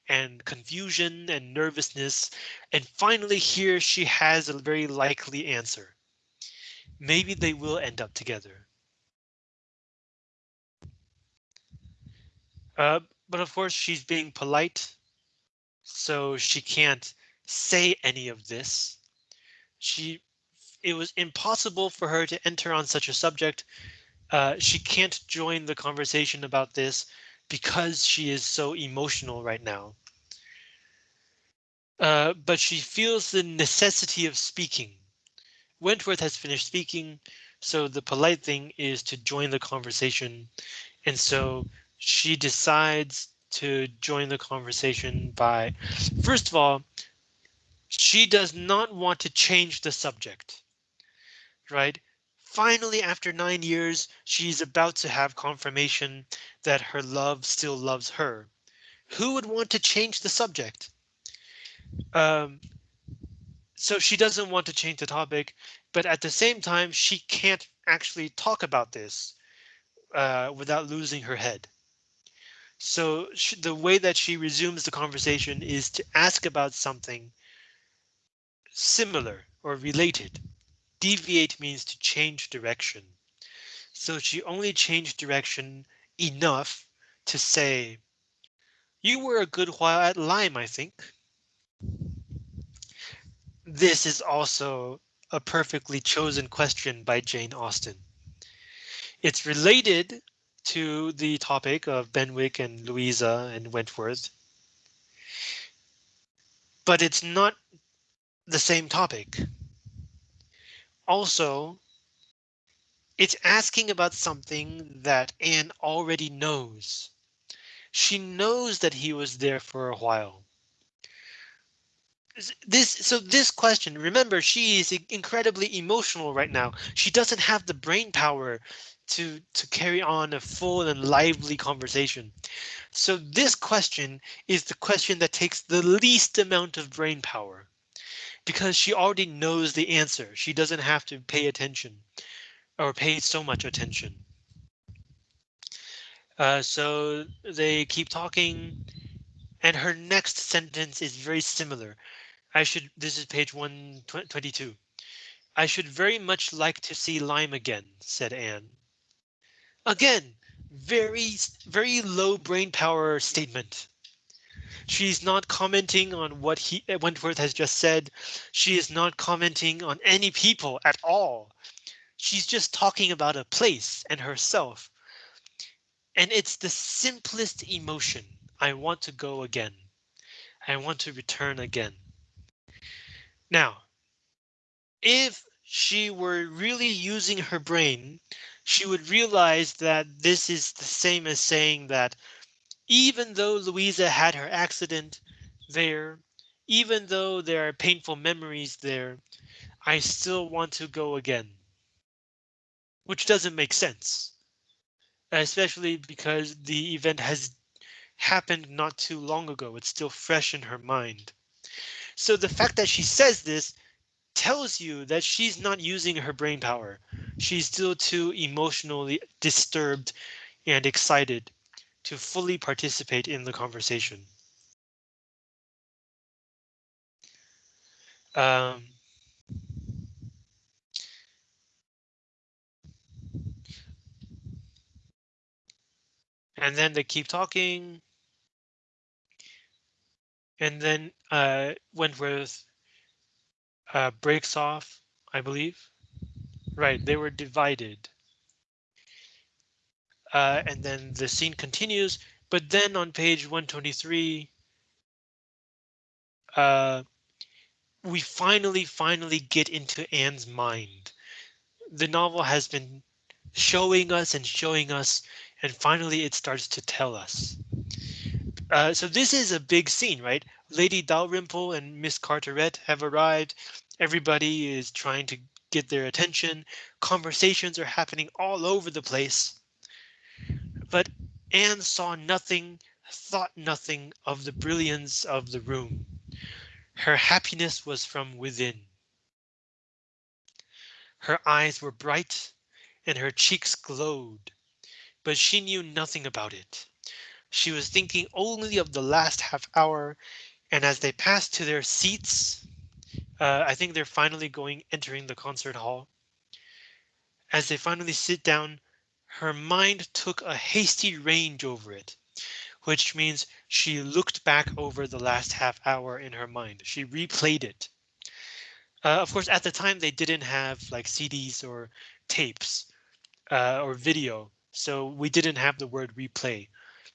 and confusion and nervousness. And finally here she has a very likely answer. Maybe they will end up together. Uh, but of course she's being polite, so she can't say any of this. She it was impossible for her to enter on such a subject. Uh, she can't join the conversation about this because she is so emotional right now. Uh, but she feels the necessity of speaking. Wentworth has finished speaking, so the polite thing is to join the conversation. And so she decides to join the conversation by, first of all, she does not want to change the subject, right? Finally, after nine years, she's about to have confirmation that her love still loves her. Who would want to change the subject? Um, so she doesn't want to change the topic, but at the same time, she can't actually talk about this uh, without losing her head. So the way that she resumes the conversation is to ask about something similar or related. Deviate means to change direction. So she only changed direction enough to say, you were a good while at Lyme, I think. This is also a perfectly chosen question by Jane Austen. It's related to the topic of Benwick and Louisa and Wentworth. But it's not the same topic. Also, it's asking about something that Anne already knows. She knows that he was there for a while. This so this question, remember, she is incredibly emotional right now. She doesn't have the brain power to to carry on a full and lively conversation. So this question is the question that takes the least amount of brain power because she already knows the answer. She doesn't have to pay attention or pay so much attention. Uh, so they keep talking and her next sentence is very similar. I should this is page 122. I should very much like to see Lyme again, said Anne. Again, very, very low brain power statement. She's not commenting on what he uh, Wentworth has just said. She is not commenting on any people at all. She's just talking about a place and herself. And it's the simplest emotion. I want to go again. I want to return again. Now, if she were really using her brain, she would realize that this is the same as saying that even though Louisa had her accident there, even though there are painful memories there, I still want to go again. Which doesn't make sense, especially because the event has happened not too long ago. It's still fresh in her mind. So the fact that she says this tells you that she's not using her brain power. She's still too emotionally disturbed and excited to fully participate in the conversation. Um, and then they keep talking. And then uh, Wentworth uh, breaks off, I believe. Right, they were divided. Uh, and then the scene continues, but then on page 123, uh, we finally, finally get into Anne's mind. The novel has been showing us and showing us, and finally it starts to tell us. Uh, so this is a big scene, right? Lady Dalrymple and Miss Carteret have arrived. Everybody is trying to get their attention. Conversations are happening all over the place. But Anne saw nothing, thought nothing of the brilliance of the room. Her happiness was from within. Her eyes were bright and her cheeks glowed, but she knew nothing about it. She was thinking only of the last half hour, and as they pass to their seats, uh, I think they're finally going entering the concert hall. As they finally sit down, her mind took a hasty range over it, which means she looked back over the last half hour in her mind. She replayed it. Uh, of course, at the time they didn't have like CDs or tapes uh, or video, so we didn't have the word replay.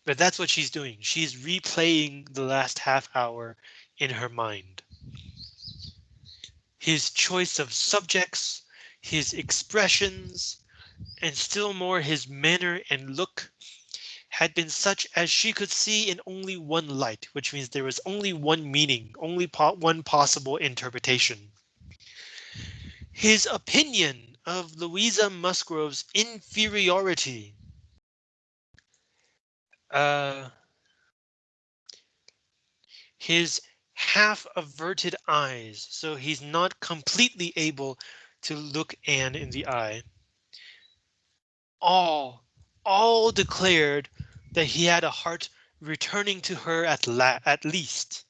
But that's what she's doing. She's replaying the last half hour in her mind. His choice of subjects, his expressions, and still more his manner and look had been such as she could see in only one light, which means there was only one meaning, only po one possible interpretation. His opinion of Louisa Musgrove's inferiority. Uh, his half averted eyes, so he's not completely able to look Anne in the eye all, all declared that he had a heart returning to her at at least.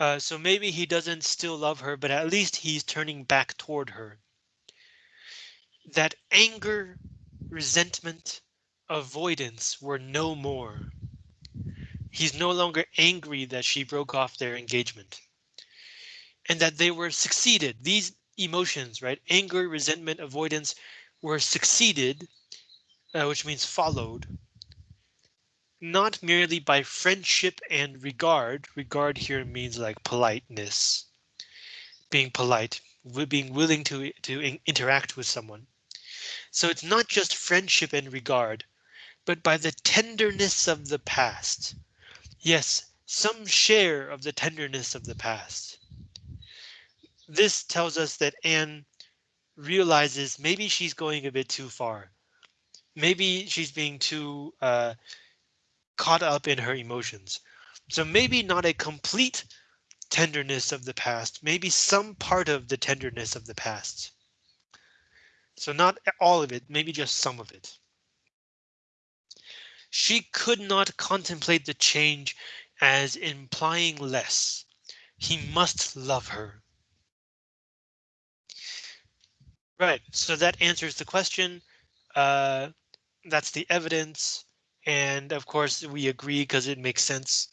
Uh, so maybe he doesn't still love her, but at least he's turning back toward her. That anger, resentment, avoidance were no more. He's no longer angry that she broke off their engagement. And that they were succeeded. These emotions, right? Anger, resentment, avoidance were succeeded, uh, which means followed, not merely by friendship and regard. Regard here means like politeness, being polite, being willing to, to interact with someone. So it's not just friendship and regard, but by the tenderness of the past. Yes, some share of the tenderness of the past. This tells us that Anne realizes maybe she's going a bit too far. Maybe she's being too uh, caught up in her emotions. So maybe not a complete tenderness of the past, maybe some part of the tenderness of the past. So not all of it, maybe just some of it. She could not contemplate the change as implying less. He must love her. Right, so that answers the question. Uh, that's the evidence. And of course, we agree because it makes sense.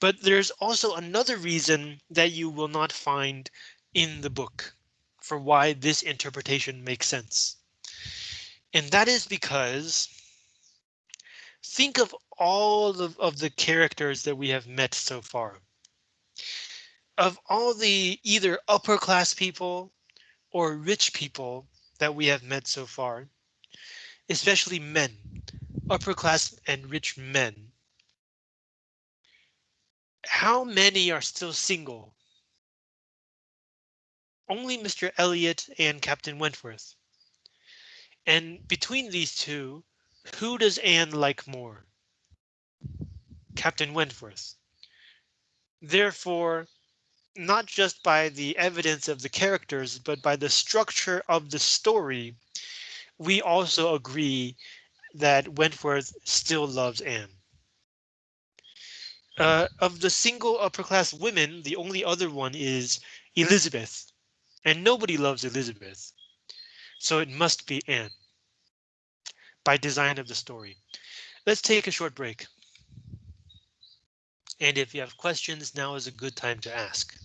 But there's also another reason that you will not find in the book for why this interpretation makes sense. And that is because think of all of, of the characters that we have met so far. Of all the either upper class people or rich people that we have met so far, especially men, upper class and rich men. How many are still single? Only Mr. Elliot and Captain Wentworth. And between these two, who does Anne like more? Captain Wentworth. Therefore, not just by the evidence of the characters, but by the structure of the story, we also agree that Wentworth still loves Anne. Uh, of the single upper class women, the only other one is Elizabeth, and nobody loves Elizabeth. So it must be Anne by design of the story. Let's take a short break. And if you have questions, now is a good time to ask.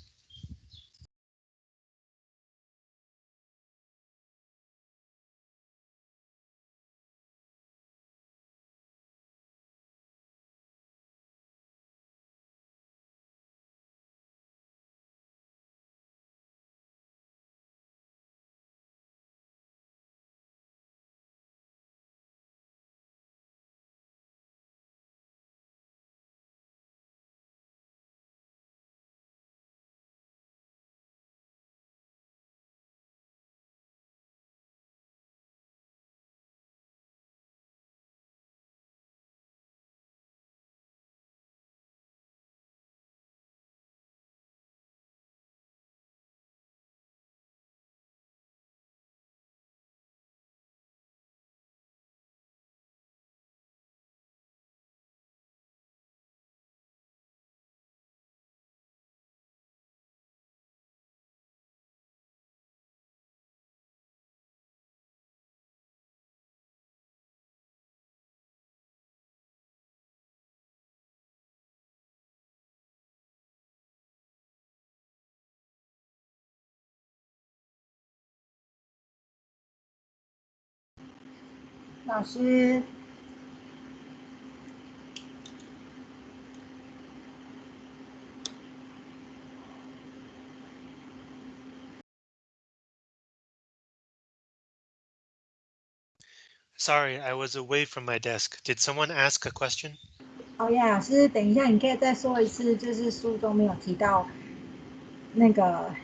老师。Sorry, I was away from my desk. Did someone ask a question? Oh 哦呀，老师，等一下，你可以再说一次，就是书中没有提到那个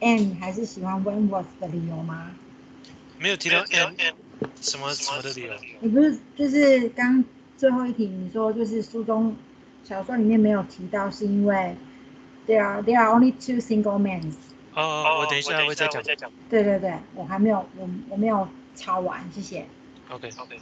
and 还是喜欢 Wentworth 的理由吗？没有提到 and。什么什么的理由。你不是就是刚最后一题你说就是书中小说里面没有提到，是因为 there are there are only two single men。哦，我等一下会再讲。对对对，我还没有我我没有抄完，谢谢。OK OK。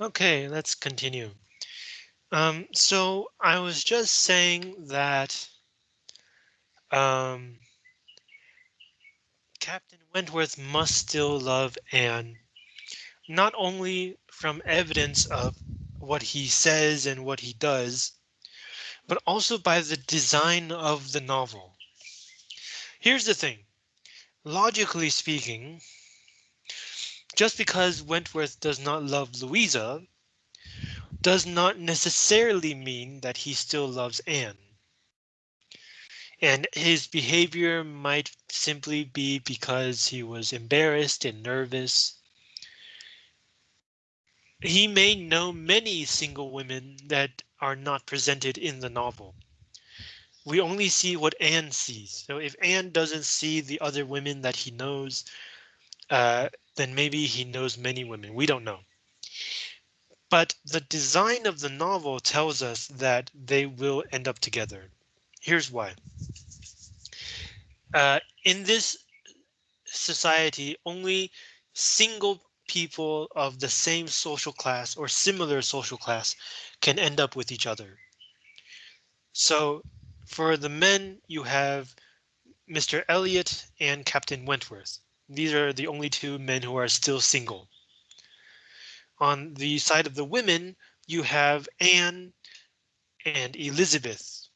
Okay, let's continue. Um, so I was just saying that um, Captain Wentworth must still love Anne, not only from evidence of what he says and what he does, but also by the design of the novel. Here's the thing. Logically speaking, just because Wentworth does not love Louisa does not necessarily mean that he still loves Anne. And his behavior might simply be because he was embarrassed and nervous. He may know many single women that are not presented in the novel. We only see what Anne sees. So if Anne doesn't see the other women that he knows, uh, then maybe he knows many women. We don't know. But the design of the novel tells us that they will end up together. Here's why. Uh, in this society, only single people of the same social class or similar social class can end up with each other. So for the men, you have Mr. Elliot and Captain Wentworth. These are the only two men who are still single. On the side of the women, you have Anne and Elizabeth.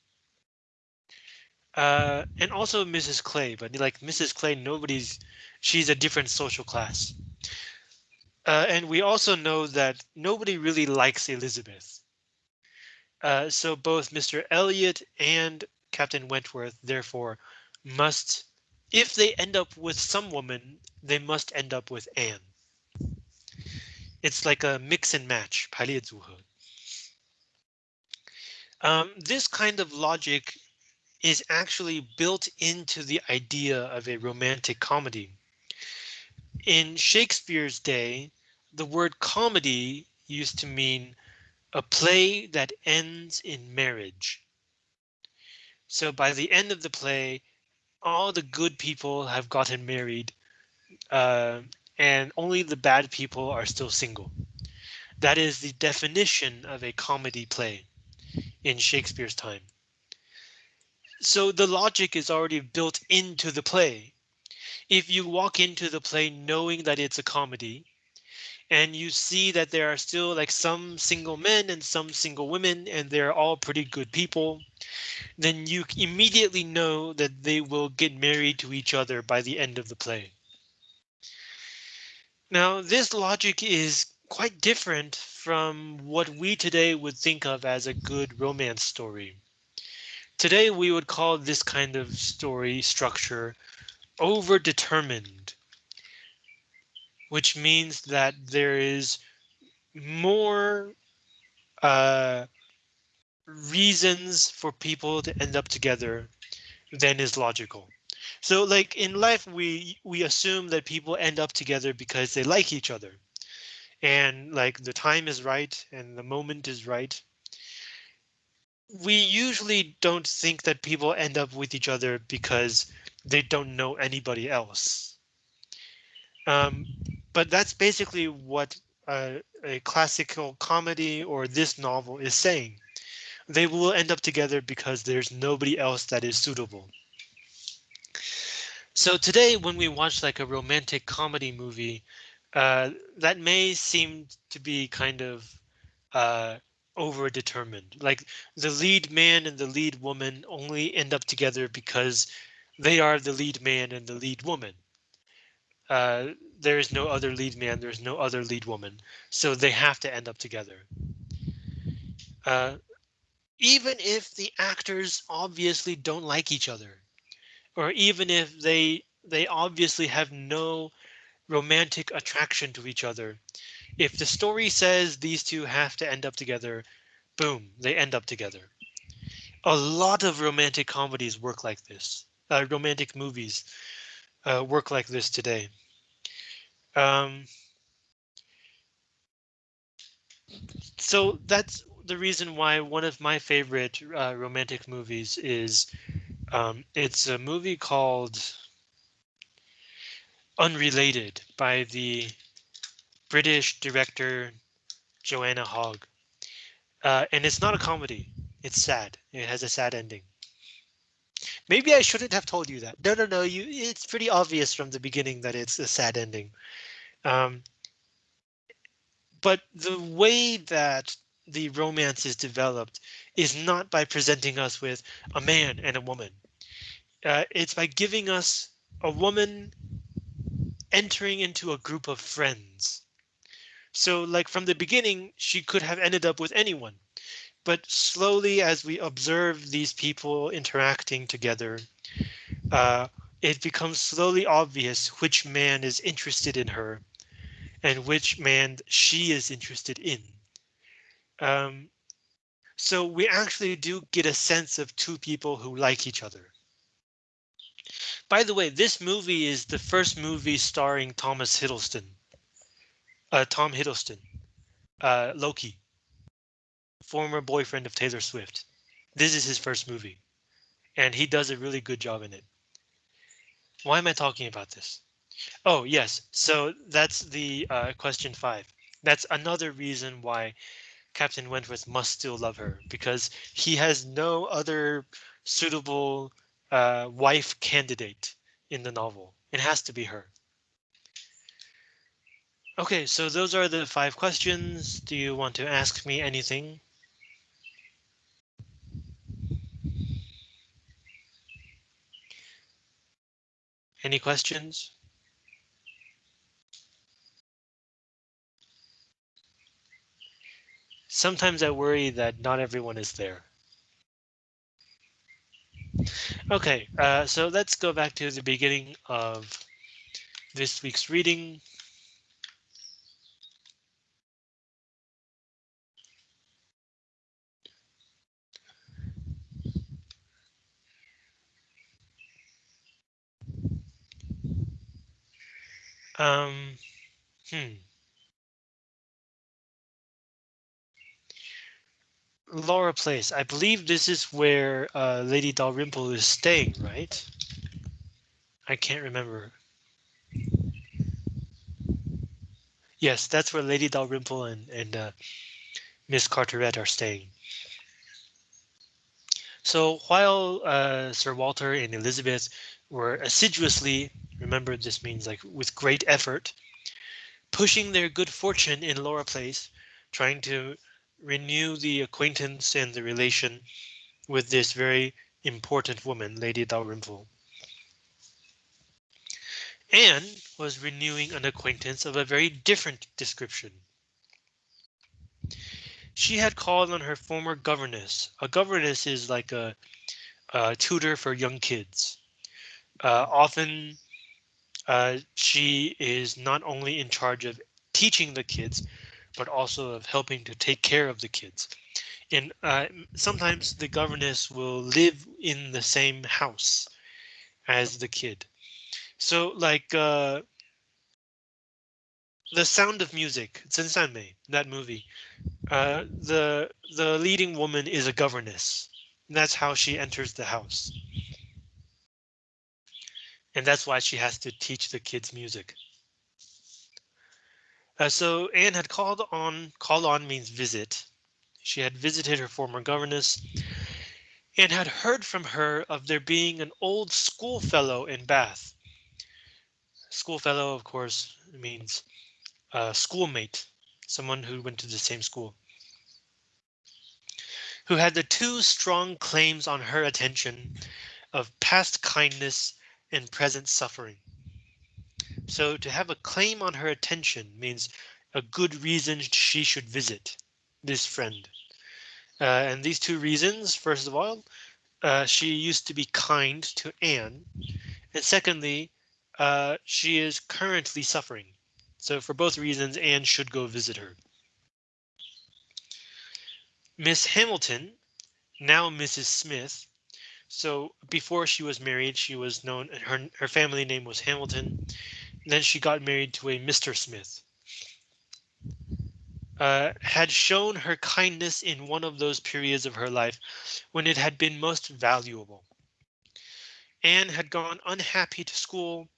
Uh, and also Mrs. Clay, but like Mrs. Clay, nobody's, she's a different social class. Uh, and we also know that nobody really likes Elizabeth. Uh, so both Mr. Elliot and Captain Wentworth, therefore, must, if they end up with some woman, they must end up with Anne. It's like a mix and match, 排列组合. Um, this kind of logic is actually built into the idea of a romantic comedy. In Shakespeare's day, the word comedy used to mean a play that ends in marriage. So by the end of the play, all the good people have gotten married uh, and only the bad people are still single. That is the definition of a comedy play in Shakespeare's time. So the logic is already built into the play. If you walk into the play knowing that it's a comedy, and you see that there are still like some single men and some single women and they're all pretty good people, then you immediately know that they will get married to each other by the end of the play. Now, this logic is quite different from what we today would think of as a good romance story. Today, we would call this kind of story structure overdetermined which means that there is more uh, reasons for people to end up together than is logical. So like in life, we we assume that people end up together because they like each other. And like the time is right and the moment is right. We usually don't think that people end up with each other because they don't know anybody else. Um, but that's basically what uh, a classical comedy or this novel is saying. They will end up together because there's nobody else that is suitable. So today, when we watch like a romantic comedy movie, uh, that may seem to be kind of uh, overdetermined. Like the lead man and the lead woman only end up together because they are the lead man and the lead woman uh, there is no other lead man, there's no other lead woman, so they have to end up together. Uh, even if the actors obviously don't like each other, or even if they they obviously have no romantic attraction to each other, if the story says these two have to end up together, boom, they end up together. A lot of romantic comedies work like this. Uh, romantic movies uh, work like this today. Um, so that's the reason why one of my favorite uh, romantic movies is um, it's a movie called Unrelated by the British director Joanna Hogg. Uh, and it's not a comedy. It's sad. It has a sad ending. Maybe I shouldn't have told you that. No, no, no. You. It's pretty obvious from the beginning that it's a sad ending. Um, but the way that the romance is developed is not by presenting us with a man and a woman. Uh, it's by giving us a woman entering into a group of friends. So like from the beginning, she could have ended up with anyone. But slowly, as we observe these people interacting together, uh, it becomes slowly obvious which man is interested in her and which man she is interested in. Um, so we actually do get a sense of two people who like each other. By the way, this movie is the first movie starring Thomas Hiddleston. Uh, Tom Hiddleston, uh, Loki, former boyfriend of Taylor Swift. This is his first movie, and he does a really good job in it. Why am I talking about this? Oh, yes. So that's the uh, question five. That's another reason why Captain Wentworth must still love her because he has no other suitable uh, wife candidate in the novel. It has to be her. OK, so those are the five questions. Do you want to ask me anything? Any questions? Sometimes I worry that not everyone is there. OK, uh, so let's go back to the beginning of this week's reading. Um, hmm. Laura Place. I believe this is where uh, Lady Dalrymple is staying, right? I can't remember. Yes, that's where Lady Dalrymple and, and uh, Miss Carteret are staying. So while uh, Sir Walter and Elizabeth were assiduously, remember this means like with great effort, pushing their good fortune in Laura Place, trying to renew the acquaintance and the relation with this very important woman, Lady Dalrymple. Anne was renewing an acquaintance of a very different description. She had called on her former governess. A governess is like a, a tutor for young kids. Uh, often uh, she is not only in charge of teaching the kids, but also of helping to take care of the kids. And uh, sometimes the governess will live in the same house as the kid. So like uh, the Sound of Music, Mei, that movie, uh, the the leading woman is a governess. That's how she enters the house. And that's why she has to teach the kids music. Uh, so Anne had called on, call on means visit. She had visited her former governess and had heard from her of there being an old schoolfellow in Bath. Schoolfellow, of course, means uh, schoolmate, someone who went to the same school. Who had the two strong claims on her attention of past kindness and present suffering. So to have a claim on her attention means a good reason she should visit this friend. Uh, and these two reasons, first of all, uh, she used to be kind to Anne. And secondly, uh, she is currently suffering. So for both reasons, Anne should go visit her. Miss Hamilton, now Mrs. Smith. So before she was married, she was known, her, her family name was Hamilton. Then she got married to a Mr. Smith. Uh, had shown her kindness in one of those periods of her life when it had been most valuable. Anne had gone unhappy to school,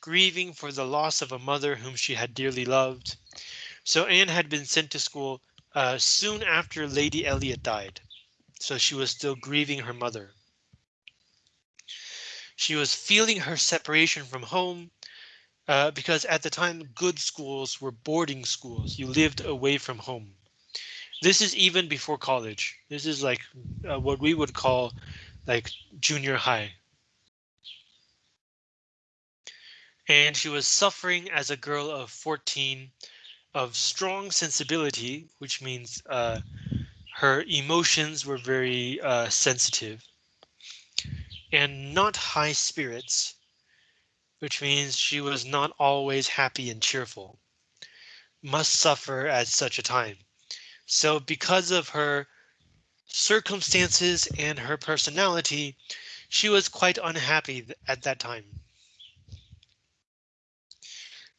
grieving for the loss of a mother whom she had dearly loved. So Anne had been sent to school uh, soon after Lady Elliot died. So she was still grieving her mother. She was feeling her separation from home uh, because at the time good schools were boarding schools. You lived away from home. This is even before college. This is like uh, what we would call like junior high. And she was suffering as a girl of 14 of strong sensibility, which means uh, her emotions were very uh, sensitive and not high spirits, which means she was not always happy and cheerful, must suffer at such a time. So because of her circumstances and her personality, she was quite unhappy at that time.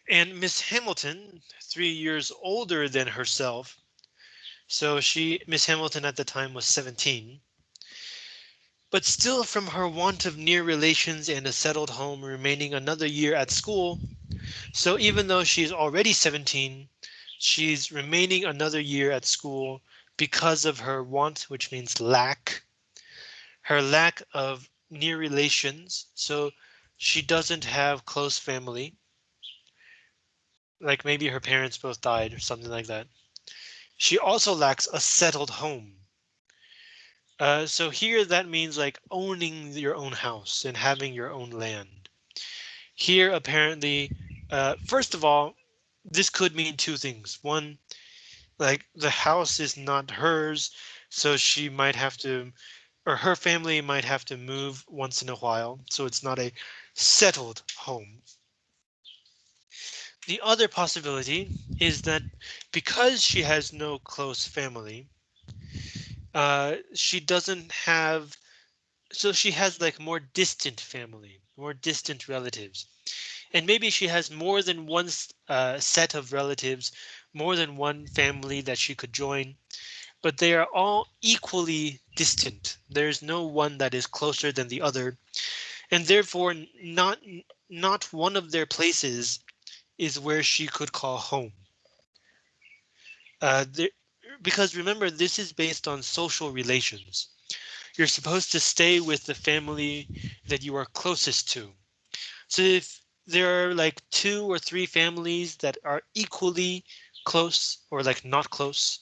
And Miss Hamilton, three years older than herself, so she, Miss Hamilton at the time was 17, but still from her want of near relations and a settled home remaining another year at school. So even though she's already 17, she's remaining another year at school because of her want, which means lack, her lack of near relations. So she doesn't have close family. Like maybe her parents both died or something like that. She also lacks a settled home. Uh, so here that means like owning your own house and having your own land. Here apparently, uh, first of all, this could mean two things. One, like the house is not hers, so she might have to, or her family might have to move once in a while, so it's not a settled home. The other possibility is that because she has no close family, uh, she doesn't have, so she has like more distant family, more distant relatives. And maybe she has more than one uh, set of relatives, more than one family that she could join, but they are all equally distant. There's no one that is closer than the other, and therefore not not one of their places is where she could call home. Uh, there, because remember, this is based on social relations. You're supposed to stay with the family that you are closest to. So if there are like two or three families that are equally close or like not close,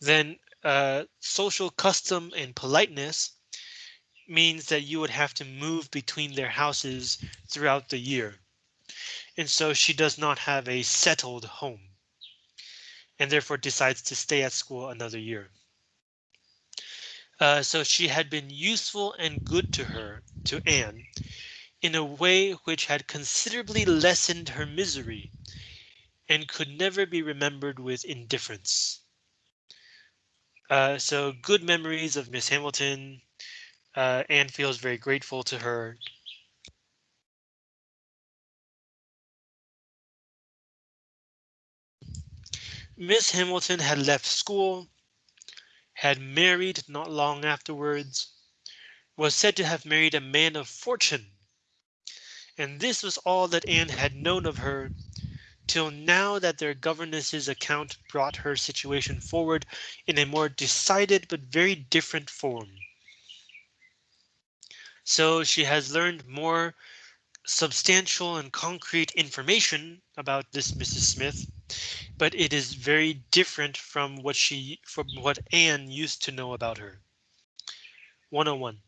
then uh, social custom and politeness means that you would have to move between their houses throughout the year. And so she does not have a settled home and therefore decides to stay at school another year. Uh, so she had been useful and good to her, to Anne, in a way which had considerably lessened her misery and could never be remembered with indifference. Uh, so good memories of Miss Hamilton. Uh, Anne feels very grateful to her Miss Hamilton had left school, had married not long afterwards, was said to have married a man of fortune. And this was all that Anne had known of her till now that their governess's account brought her situation forward in a more decided but very different form. So she has learned more substantial and concrete information about this Mrs. Smith but it is very different from what she from what Anne used to know about her. 101.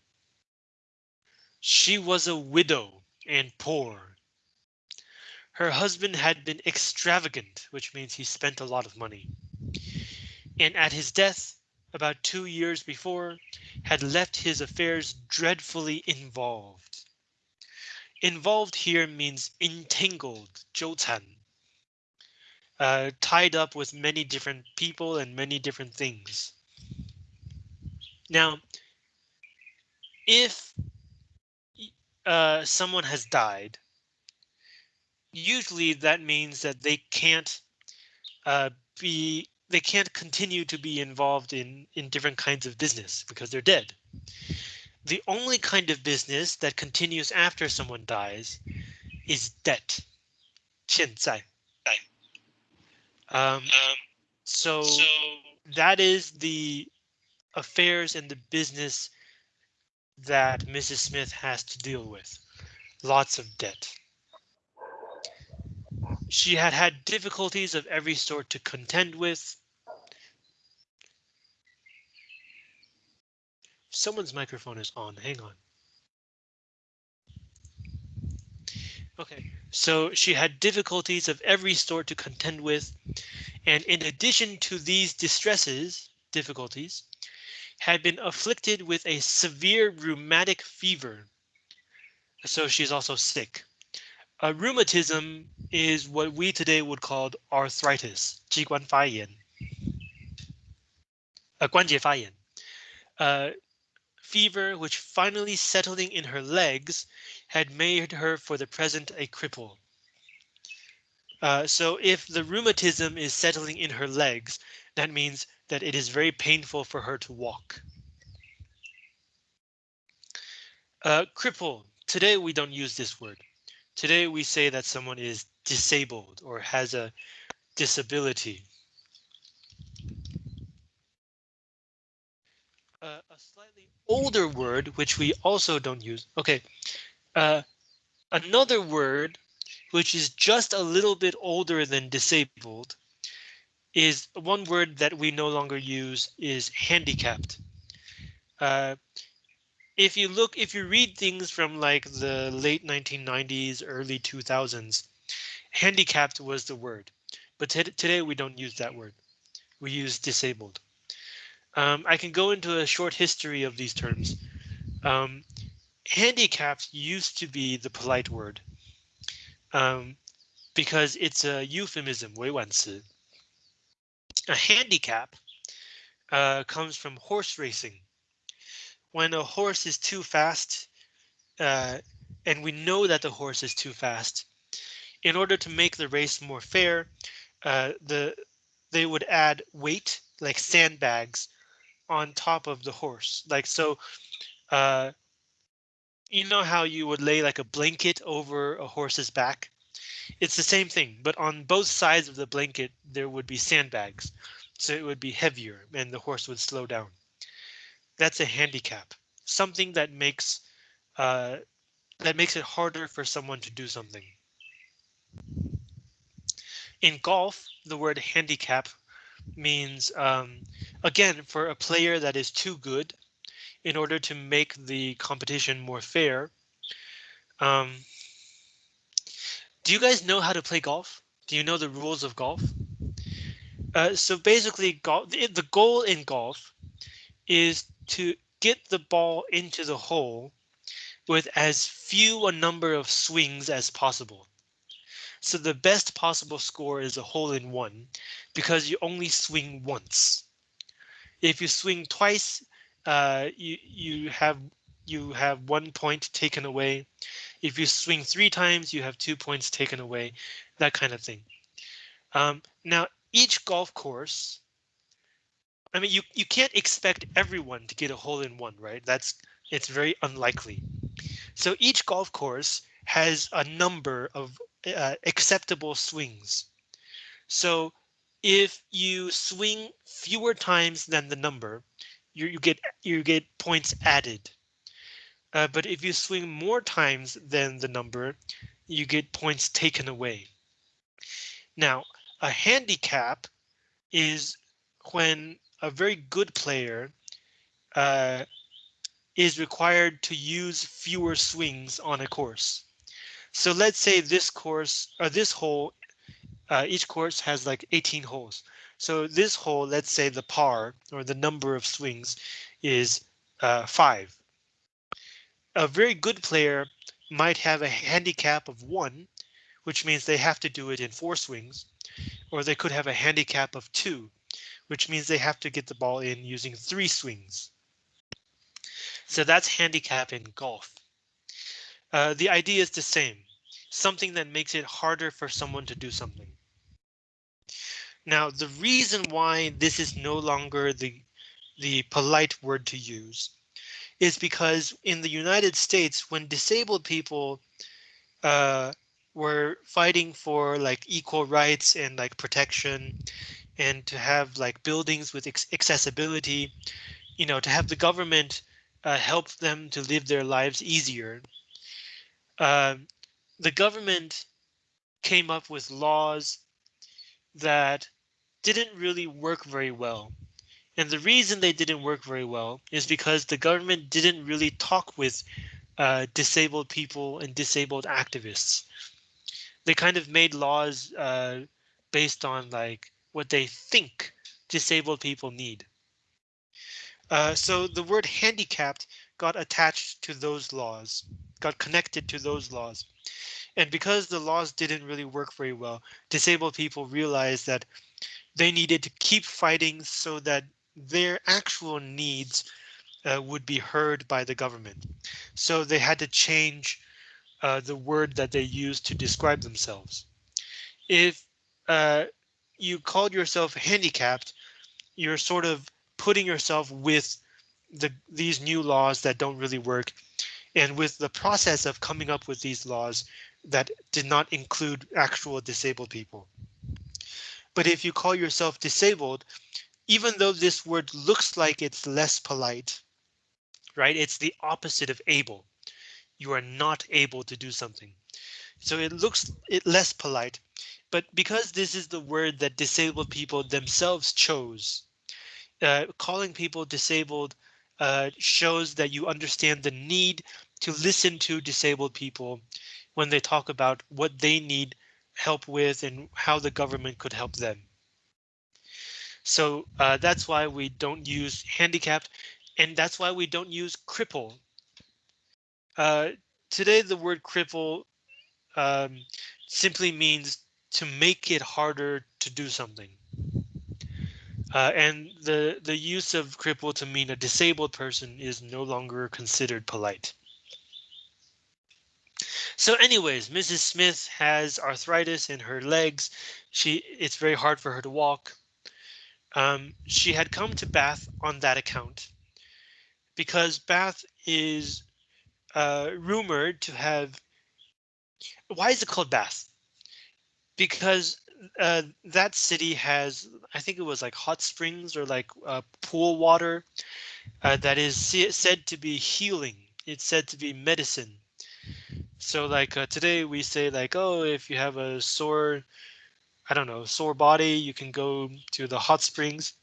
She was a widow and poor. Her husband had been extravagant, which means he spent a lot of money. And at his death, about two years before, had left his affairs dreadfully involved. Involved here means entangled, 纠缠 uh, tied up with many different people and many different things. Now, if uh, someone has died, usually that means that they can't uh, be they can't continue to be involved in in different kinds of business because they're dead. The only kind of business that continues after someone dies is debt. 欠债. Um, so that is the affairs and the business that Mrs. Smith has to deal with. Lots of debt. She had had difficulties of every sort to contend with. Someone's microphone is on. Hang on. Okay, so she had difficulties of every sort to contend with, and in addition to these distresses, difficulties, had been afflicted with a severe rheumatic fever. So she's also sick. Uh, rheumatism is what we today would call arthritis, 机关发炎. Uh, 关节发炎. Uh, fever, which finally settling in her legs, had made her for the present a cripple. Uh, so if the rheumatism is settling in her legs, that means that it is very painful for her to walk. Uh, cripple. Today we don't use this word. Today we say that someone is disabled or has a disability. Uh, a older word, which we also don't use. OK, uh, another word, which is just a little bit older than disabled, is one word that we no longer use is handicapped. Uh, if you look, if you read things from like the late 1990s, early 2000s, handicapped was the word. But today we don't use that word. We use disabled. Um, I can go into a short history of these terms. Um, handicapped used to be the polite word um, because it's a euphemism, 委婉词. A handicap uh, comes from horse racing. When a horse is too fast, uh, and we know that the horse is too fast, in order to make the race more fair, uh, the they would add weight like sandbags on top of the horse. Like so, uh, you know how you would lay like a blanket over a horse's back? It's the same thing, but on both sides of the blanket, there would be sandbags. So it would be heavier and the horse would slow down. That's a handicap, something that makes uh, that makes it harder for someone to do something. In golf, the word handicap means, um, again, for a player that is too good in order to make the competition more fair. Um, do you guys know how to play golf? Do you know the rules of golf? Uh, so basically, golf, the goal in golf is to get the ball into the hole with as few a number of swings as possible. So the best possible score is a hole in one because you only swing once. If you swing twice, uh, you you have you have one point taken away. If you swing three times, you have two points taken away, that kind of thing. Um, now, each golf course, I mean, you, you can't expect everyone to get a hole in one, right? That's it's very unlikely. So each golf course has a number of uh, acceptable swings. So if you swing fewer times than the number, you, you get you get points added. Uh, but if you swing more times than the number, you get points taken away. Now, a handicap is when a very good player uh, is required to use fewer swings on a course. So let's say this course or this hole, uh, each course has like 18 holes. So this hole, let's say the par or the number of swings is uh, five. A very good player might have a handicap of one, which means they have to do it in four swings, or they could have a handicap of two, which means they have to get the ball in using three swings. So that's handicap in golf. Uh, the idea is the same, something that makes it harder for someone to do something. Now, the reason why this is no longer the the polite word to use is because in the United States, when disabled people uh, were fighting for like equal rights and like protection and to have like buildings with accessibility, you know, to have the government uh, help them to live their lives easier. Uh, the government came up with laws that didn't really work very well. And the reason they didn't work very well is because the government didn't really talk with uh, disabled people and disabled activists. They kind of made laws uh, based on like what they think disabled people need. Uh, so the word handicapped got attached to those laws, got connected to those laws. And because the laws didn't really work very well, disabled people realized that they needed to keep fighting so that their actual needs uh, would be heard by the government. So they had to change uh, the word that they used to describe themselves. If uh, you called yourself handicapped, you're sort of putting yourself with the these new laws that don't really work and with the process of coming up with these laws that did not include actual disabled people. But if you call yourself disabled, even though this word looks like it's less polite, right? It's the opposite of able. You are not able to do something. So it looks it less polite, but because this is the word that disabled people themselves chose, uh, calling people disabled uh, shows that you understand the need to listen to disabled people when they talk about what they need help with and how the government could help them. So uh, that's why we don't use handicapped and that's why we don't use cripple. Uh, today, the word cripple um, simply means to make it harder to do something. Uh, and the the use of cripple to mean a disabled person is no longer considered polite. So anyways, Mrs. Smith has arthritis in her legs. She it's very hard for her to walk. Um, she had come to Bath on that account because Bath is uh, rumored to have. Why is it called Bath? Because uh, that city has, I think it was like hot springs or like uh, pool water uh, that is said to be healing. It's said to be medicine. So like uh, today we say like, oh, if you have a sore, I don't know, sore body, you can go to the hot springs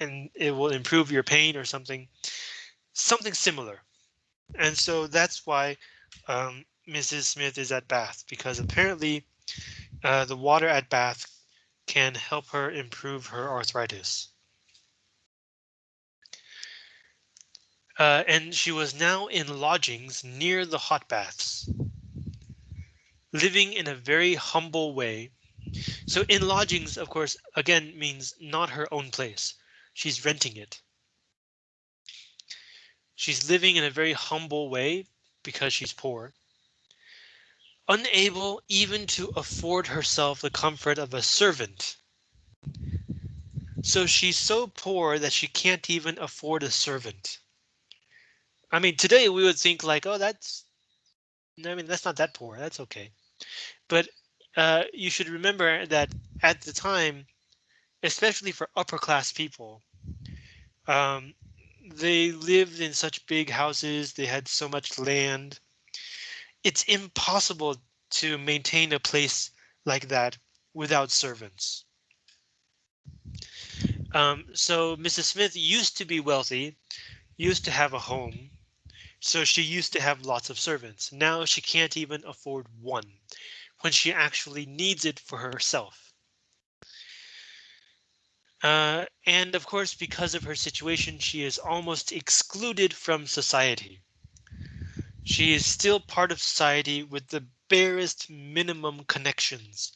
and it will improve your pain or something, something similar. And so that's why um, Mrs. Smith is at Bath because apparently uh, the water at Bath can help her improve her arthritis. Uh, and she was now in lodgings near the hot baths, living in a very humble way. So in lodgings, of course, again means not her own place. She's renting it. She's living in a very humble way because she's poor. Unable even to afford herself the comfort of a servant. So she's so poor that she can't even afford a servant. I mean, today we would think like, oh, that's, No, I mean, that's not that poor. That's okay. But uh, you should remember that at the time, especially for upper class people, um, they lived in such big houses. They had so much land. It's impossible to maintain a place like that without servants. Um, so Mrs. Smith used to be wealthy, used to have a home, so she used to have lots of servants. Now she can't even afford one when she actually needs it for herself. Uh, and of course, because of her situation, she is almost excluded from society. She is still part of society with the barest minimum connections.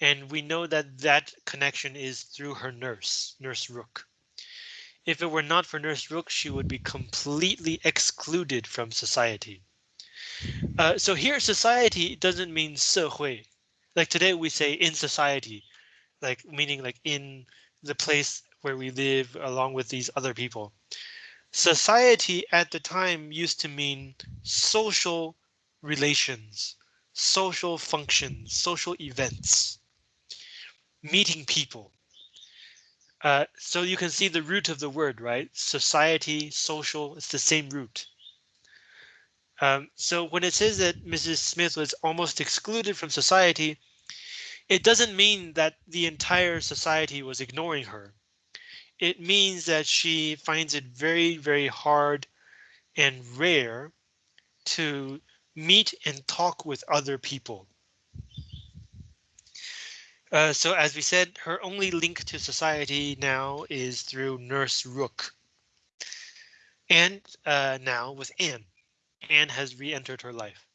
And we know that that connection is through her nurse, Nurse Rooke. If it were not for Nurse Rooke, she would be completely excluded from society. Uh, so here, society doesn't mean 社会. Like today we say in society, like meaning like in the place where we live along with these other people. Society at the time used to mean social relations, social functions, social events, meeting people. Uh, so you can see the root of the word, right? Society, social, it's the same root. Um, so when it says that Mrs. Smith was almost excluded from society, it doesn't mean that the entire society was ignoring her. It means that she finds it very, very hard and rare to meet and talk with other people. Uh, so as we said, her only link to society now is through Nurse Rooke. And uh, now with Anne. Anne has re-entered her life.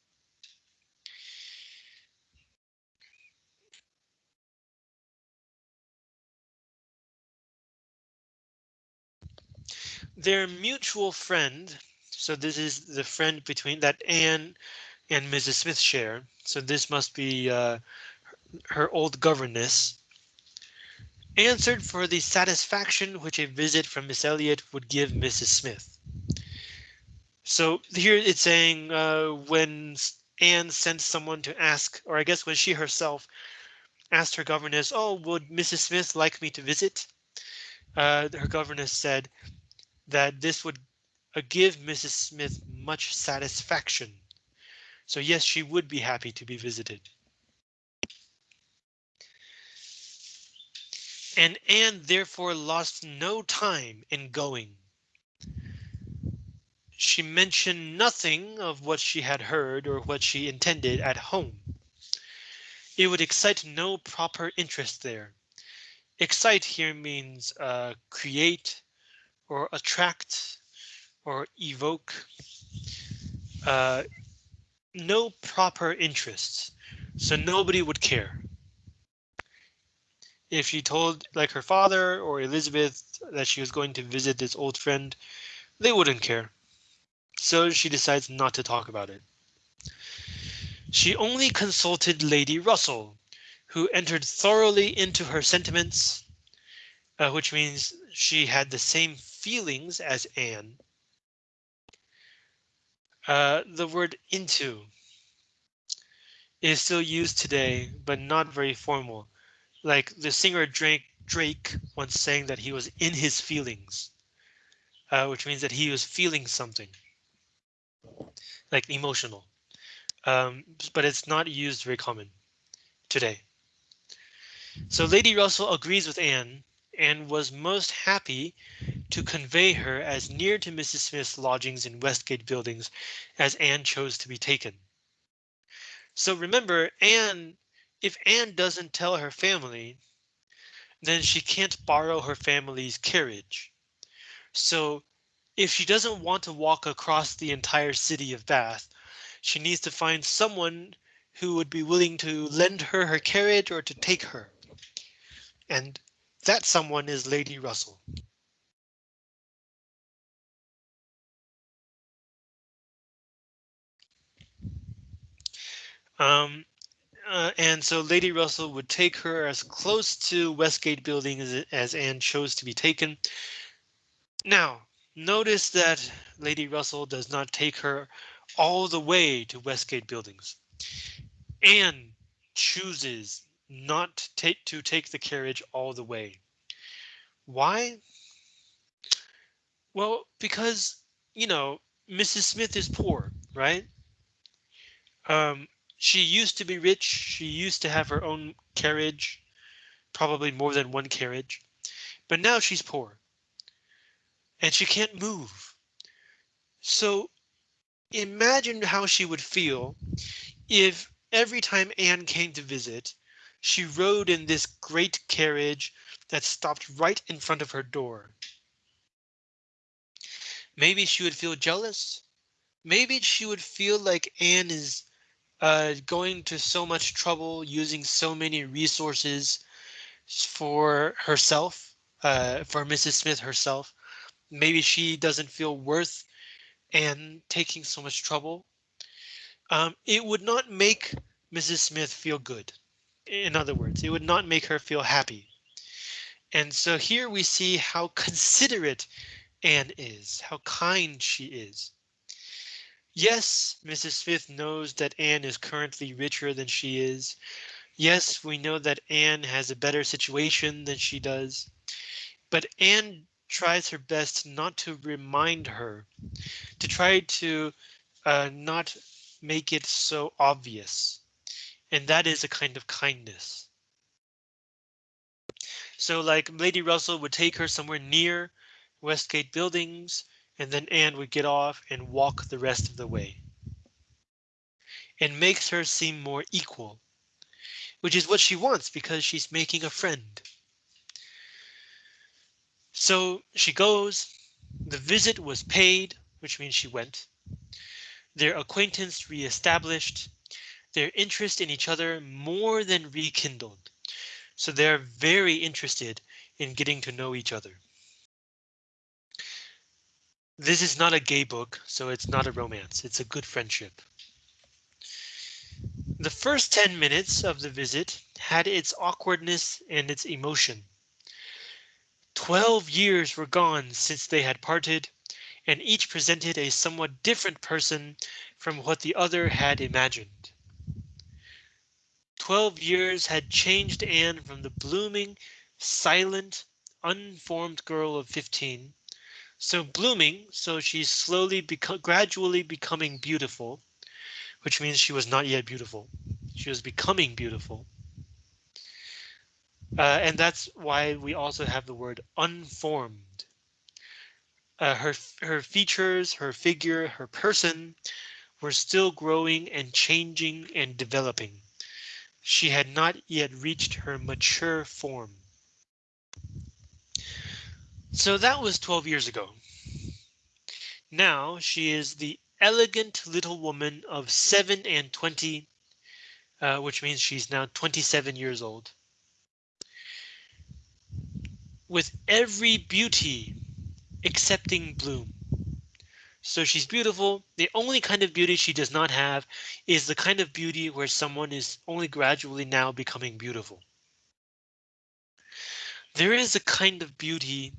Their mutual friend, so this is the friend between that Anne and Mrs. Smith share. So this must be uh, her old governess, answered for the satisfaction which a visit from Miss Elliot would give Mrs. Smith. So here it's saying uh, when Anne sent someone to ask, or I guess when she herself asked her governess, oh, would Mrs. Smith like me to visit? Uh, her governess said that this would uh, give Mrs. Smith much satisfaction. So yes, she would be happy to be visited. and Anne therefore lost no time in going. She mentioned nothing of what she had heard or what she intended at home. It would excite no proper interest there. Excite here means uh, create or attract or evoke. Uh, no proper interests, so nobody would care if she told like her father or Elizabeth that she was going to visit this old friend, they wouldn't care. So she decides not to talk about it. She only consulted Lady Russell, who entered thoroughly into her sentiments, uh, which means she had the same feelings as Anne. Uh, the word into is still used today, but not very formal like the singer Drake Drake once saying that he was in his feelings, uh, which means that he was feeling something like emotional. Um, but it's not used very common today. So Lady Russell agrees with Anne and was most happy to convey her as near to Mrs. Smith's lodgings in Westgate buildings as Anne chose to be taken. So remember, Anne if Anne doesn't tell her family, then she can't borrow her family's carriage. So if she doesn't want to walk across the entire city of Bath, she needs to find someone who would be willing to lend her her carriage or to take her. And that someone is Lady Russell. Um, uh, and so Lady Russell would take her as close to Westgate building as, as Anne chose to be taken. Now, notice that Lady Russell does not take her all the way to Westgate buildings. Anne chooses not take to take the carriage all the way. Why? Well, because, you know, Mrs. Smith is poor, right? Um, she used to be rich. She used to have her own carriage, probably more than one carriage, but now she's poor and she can't move. So imagine how she would feel if every time Anne came to visit, she rode in this great carriage that stopped right in front of her door. Maybe she would feel jealous. Maybe she would feel like Anne is uh, going to so much trouble using so many resources for herself, uh, for Mrs. Smith herself. Maybe she doesn't feel worth and taking so much trouble. Um, it would not make Mrs. Smith feel good. In other words, it would not make her feel happy. And so here we see how considerate Anne is, how kind she is. Yes, Mrs. Smith knows that Anne is currently richer than she is. Yes, we know that Anne has a better situation than she does. But Anne tries her best not to remind her, to try to uh, not make it so obvious. And that is a kind of kindness. So like Lady Russell would take her somewhere near Westgate buildings, and then Anne would get off and walk the rest of the way. And makes her seem more equal, which is what she wants because she's making a friend. So she goes, the visit was paid, which means she went. Their acquaintance reestablished, their interest in each other more than rekindled. So they're very interested in getting to know each other. This is not a gay book, so it's not a romance. It's a good friendship. The first 10 minutes of the visit had its awkwardness and its emotion. Twelve years were gone since they had parted, and each presented a somewhat different person from what the other had imagined. Twelve years had changed Anne from the blooming, silent, unformed girl of 15. So blooming, so she's slowly, become gradually becoming beautiful, which means she was not yet beautiful. She was becoming beautiful. Uh, and that's why we also have the word unformed. Uh, her her features, her figure, her person were still growing and changing and developing. She had not yet reached her mature form. So that was 12 years ago. Now she is the elegant little woman of seven and 20, uh, which means she's now 27 years old. With every beauty excepting bloom. So she's beautiful. The only kind of beauty she does not have is the kind of beauty where someone is only gradually now becoming beautiful. There is a kind of beauty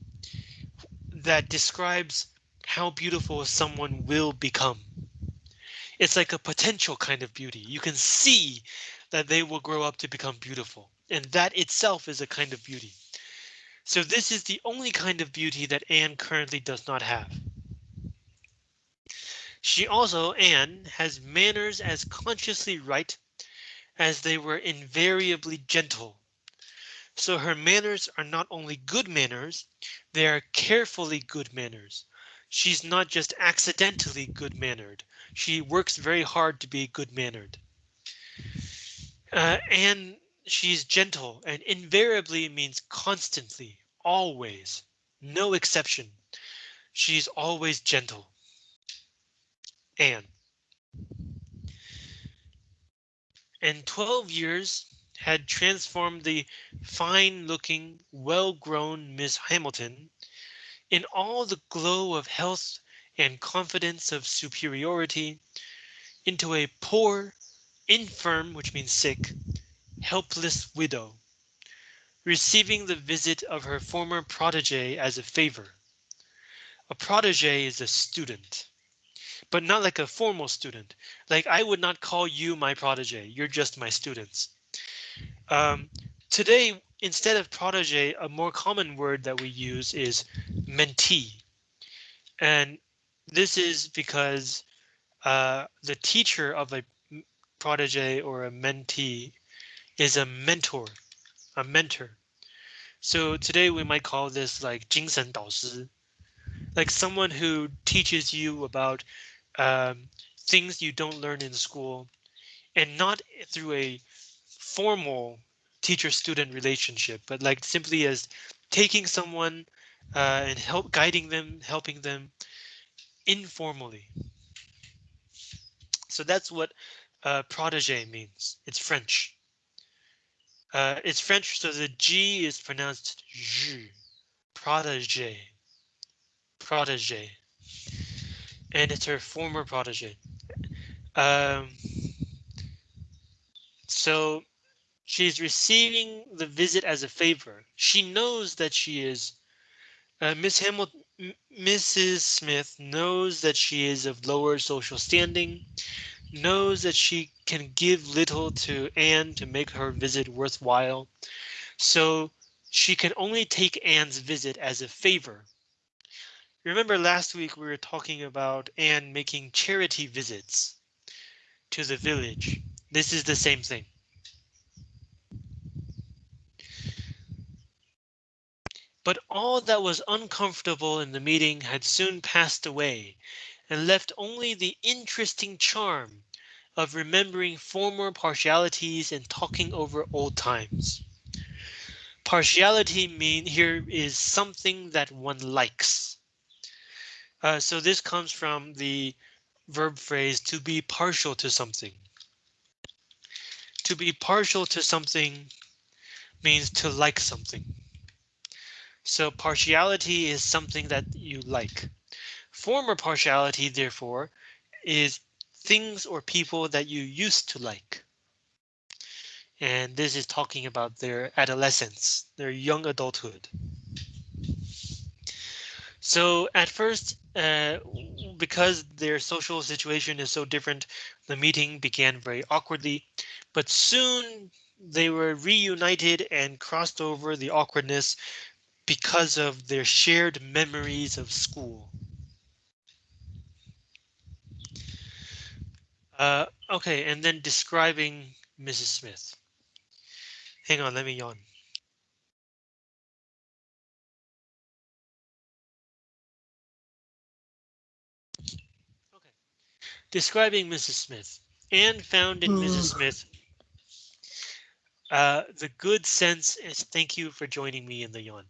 that describes how beautiful someone will become. It's like a potential kind of beauty. You can see that they will grow up to become beautiful. And that itself is a kind of beauty. So this is the only kind of beauty that Anne currently does not have. She also, Anne, has manners as consciously right as they were invariably gentle. So her manners are not only good manners, they are carefully good manners. She's not just accidentally good mannered. She works very hard to be good mannered. Uh, and she's gentle and invariably means constantly, always, no exception. She's always gentle. Anne. In 12 years had transformed the fine looking, well grown Miss Hamilton in all the glow of health and confidence of superiority into a poor, infirm, which means sick, helpless widow, receiving the visit of her former protege as a favor. A protege is a student, but not like a formal student. Like I would not call you my protege. You're just my students. Um, today, instead of protege, a more common word that we use is mentee. And this is because uh, the teacher of a protege or a mentee is a mentor, a mentor. So today we might call this like 精神导师, like someone who teaches you about um, things you don't learn in school and not through a formal teacher student relationship, but like simply as taking someone uh, and help guiding them, helping them informally. So that's what uh, protege means. It's French. Uh, it's French, so the G is pronounced J. Protege. Protege. And it's her former protege. Um, so she's receiving the visit as a favor. She knows that she is uh, Miss Hamilton. Mrs. Smith knows that she is of lower social standing, knows that she can give little to Anne to make her visit worthwhile, so she can only take Anne's visit as a favor. Remember last week we were talking about Anne making charity visits to the village. This is the same thing. But all that was uncomfortable in the meeting had soon passed away and left only the interesting charm of remembering former partialities and talking over old times. Partiality mean here is something that one likes. Uh, so this comes from the verb phrase to be partial to something. To be partial to something means to like something. So partiality is something that you like. Former partiality, therefore, is things or people that you used to like. And this is talking about their adolescence, their young adulthood. So at first, uh, because their social situation is so different, the meeting began very awkwardly, but soon they were reunited and crossed over the awkwardness because of their shared memories of school. Uh, okay, and then describing Mrs. Smith. Hang on, let me yawn. Okay, describing Mrs. Smith. Anne found in Mrs. Smith uh, the good sense is thank you for joining me in the yawn.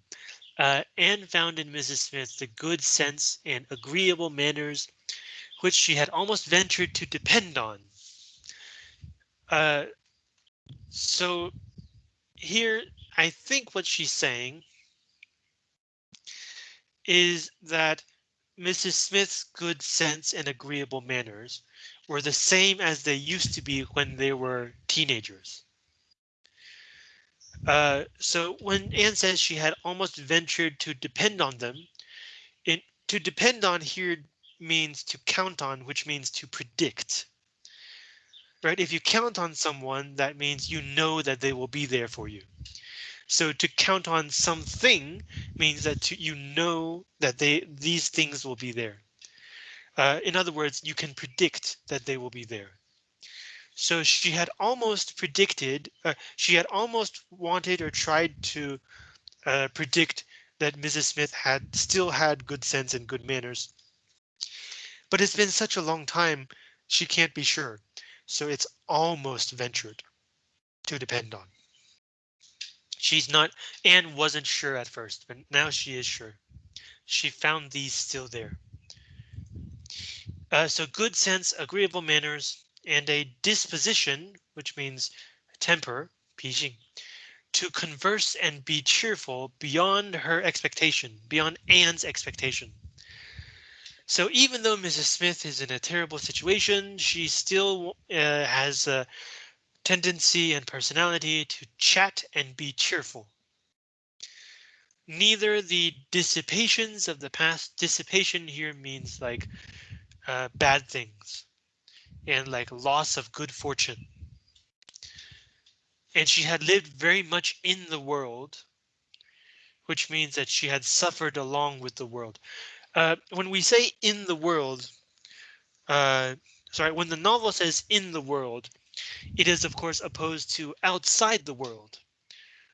Uh, Anne found in Mrs. Smith the good sense and agreeable manners which she had almost ventured to depend on. Uh, so here, I think what she's saying is that Mrs. Smith's good sense and agreeable manners were the same as they used to be when they were teenagers. Uh, so when Anne says she had almost ventured to depend on them, it, to depend on here means to count on, which means to predict. Right? If you count on someone, that means you know that they will be there for you. So to count on something means that to, you know that they these things will be there. Uh, in other words, you can predict that they will be there. So she had almost predicted, uh, she had almost wanted or tried to uh, predict that Mrs. Smith had still had good sense and good manners. But it's been such a long time, she can't be sure. So it's almost ventured to depend on. She's not, Anne wasn't sure at first, but now she is sure. She found these still there. Uh, so good sense, agreeable manners, and a disposition, which means temper, 脾性, to converse and be cheerful beyond her expectation, beyond Anne's expectation. So even though Mrs. Smith is in a terrible situation, she still uh, has a tendency and personality to chat and be cheerful. Neither the dissipations of the past, dissipation here means like uh, bad things and like loss of good fortune. And she had lived very much in the world, which means that she had suffered along with the world. Uh, when we say in the world, uh, sorry, when the novel says in the world, it is of course opposed to outside the world.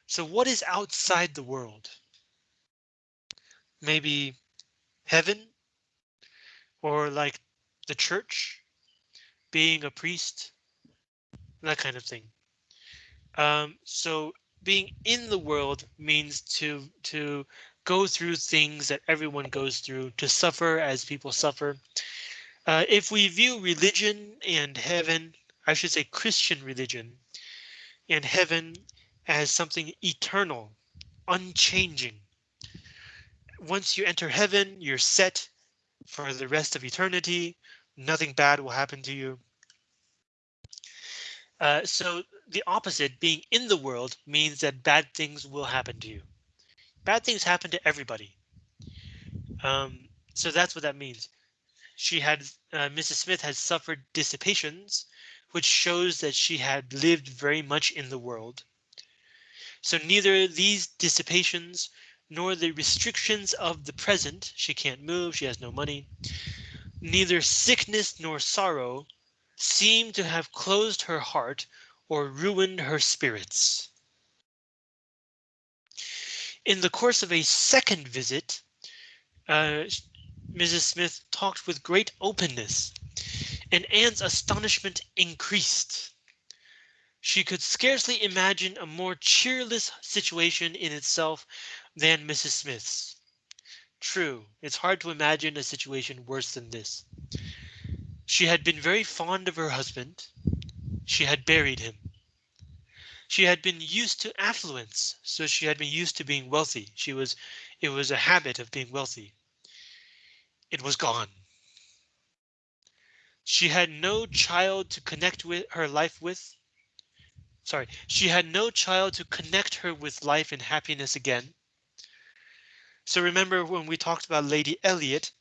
So what is outside the world? Maybe heaven or like the church being a priest, that kind of thing. Um, so being in the world means to to go through things that everyone goes through, to suffer as people suffer. Uh, if we view religion and heaven, I should say Christian religion and heaven as something eternal, unchanging. Once you enter heaven, you're set for the rest of eternity nothing bad will happen to you. Uh, so the opposite, being in the world, means that bad things will happen to you. Bad things happen to everybody. Um, so that's what that means. She had uh, Mrs. Smith had suffered dissipations, which shows that she had lived very much in the world. So neither these dissipations nor the restrictions of the present, she can't move, she has no money, neither sickness nor sorrow seem to have closed her heart or ruined her spirits. In the course of a second visit, uh, Mrs. Smith talked with great openness, and Anne's astonishment increased. She could scarcely imagine a more cheerless situation in itself than Mrs. Smith's. True, it's hard to imagine a situation worse than this. She had been very fond of her husband. She had buried him. She had been used to affluence, so she had been used to being wealthy. She was, it was a habit of being wealthy. It was gone. She had no child to connect with her life with. Sorry, she had no child to connect her with life and happiness again. So remember when we talked about Lady Elliot,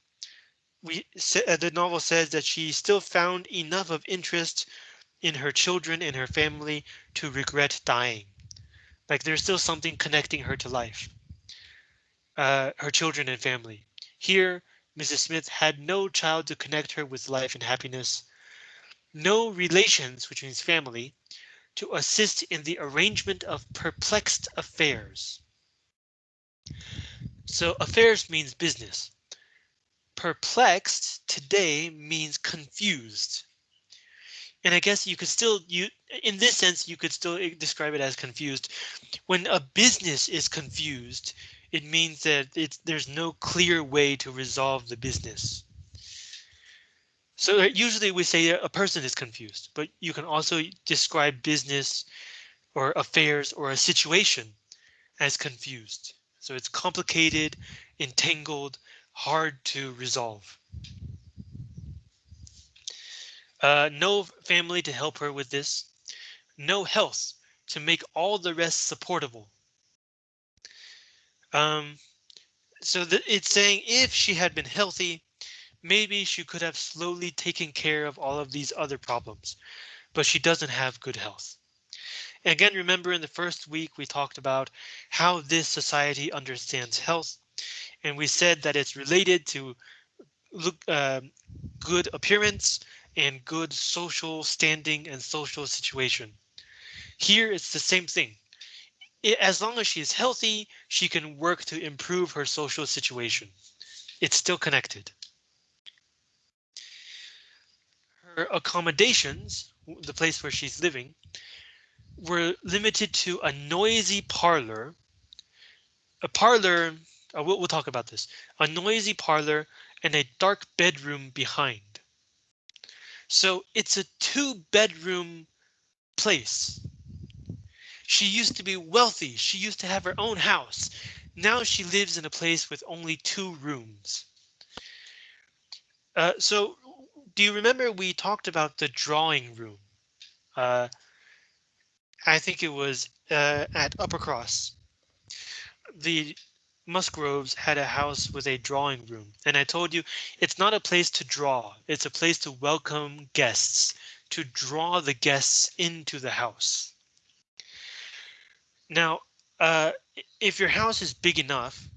we uh, the novel says that she still found enough of interest in her children and her family to regret dying. Like there's still something connecting her to life. Uh, her children and family. Here, Mrs. Smith had no child to connect her with life and happiness. No relations, which means family, to assist in the arrangement of perplexed affairs. So affairs means business. Perplexed today means confused. And I guess you could still you in this sense you could still describe it as confused. When a business is confused, it means that it's there's no clear way to resolve the business. So usually we say a person is confused, but you can also describe business or affairs or a situation as confused. So it's complicated, entangled, hard to resolve. Uh, no family to help her with this. No health to make all the rest supportable. Um, so it's saying if she had been healthy, maybe she could have slowly taken care of all of these other problems, but she doesn't have good health. Again, remember in the first week we talked about how this society understands health, and we said that it's related to look uh, good appearance and good social standing and social situation. Here it's the same thing. As long as she is healthy, she can work to improve her social situation. It's still connected. Her accommodations, the place where she's living, were limited to a noisy parlor. A parlor, uh, we'll, we'll talk about this, a noisy parlor and a dark bedroom behind. So it's a two bedroom place. She used to be wealthy. She used to have her own house. Now she lives in a place with only two rooms. Uh, so do you remember we talked about the drawing room? Uh, I think it was uh, at Uppercross. The Musgroves had a house with a drawing room, and I told you it's not a place to draw. It's a place to welcome guests, to draw the guests into the house. Now, uh, if your house is big enough,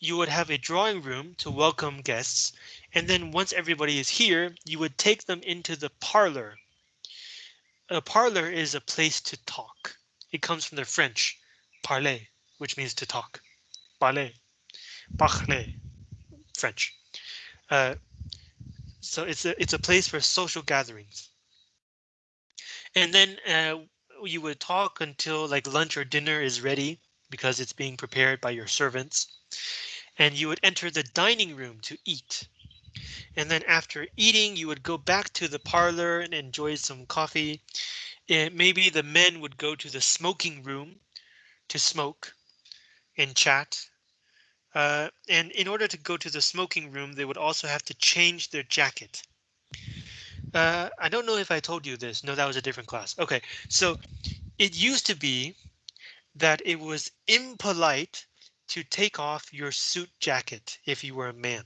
you would have a drawing room to welcome guests, and then once everybody is here, you would take them into the parlor a parlor is a place to talk. It comes from the French parler, which means to talk. Parler, parler, French. Uh, so it's a it's a place for social gatherings. And then uh, you would talk until like lunch or dinner is ready because it's being prepared by your servants. And you would enter the dining room to eat. And then after eating, you would go back to the parlor and enjoy some coffee. And maybe the men would go to the smoking room to smoke and chat. Uh, and in order to go to the smoking room, they would also have to change their jacket. Uh, I don't know if I told you this. No, that was a different class. OK, so it used to be that it was impolite to take off your suit jacket if you were a man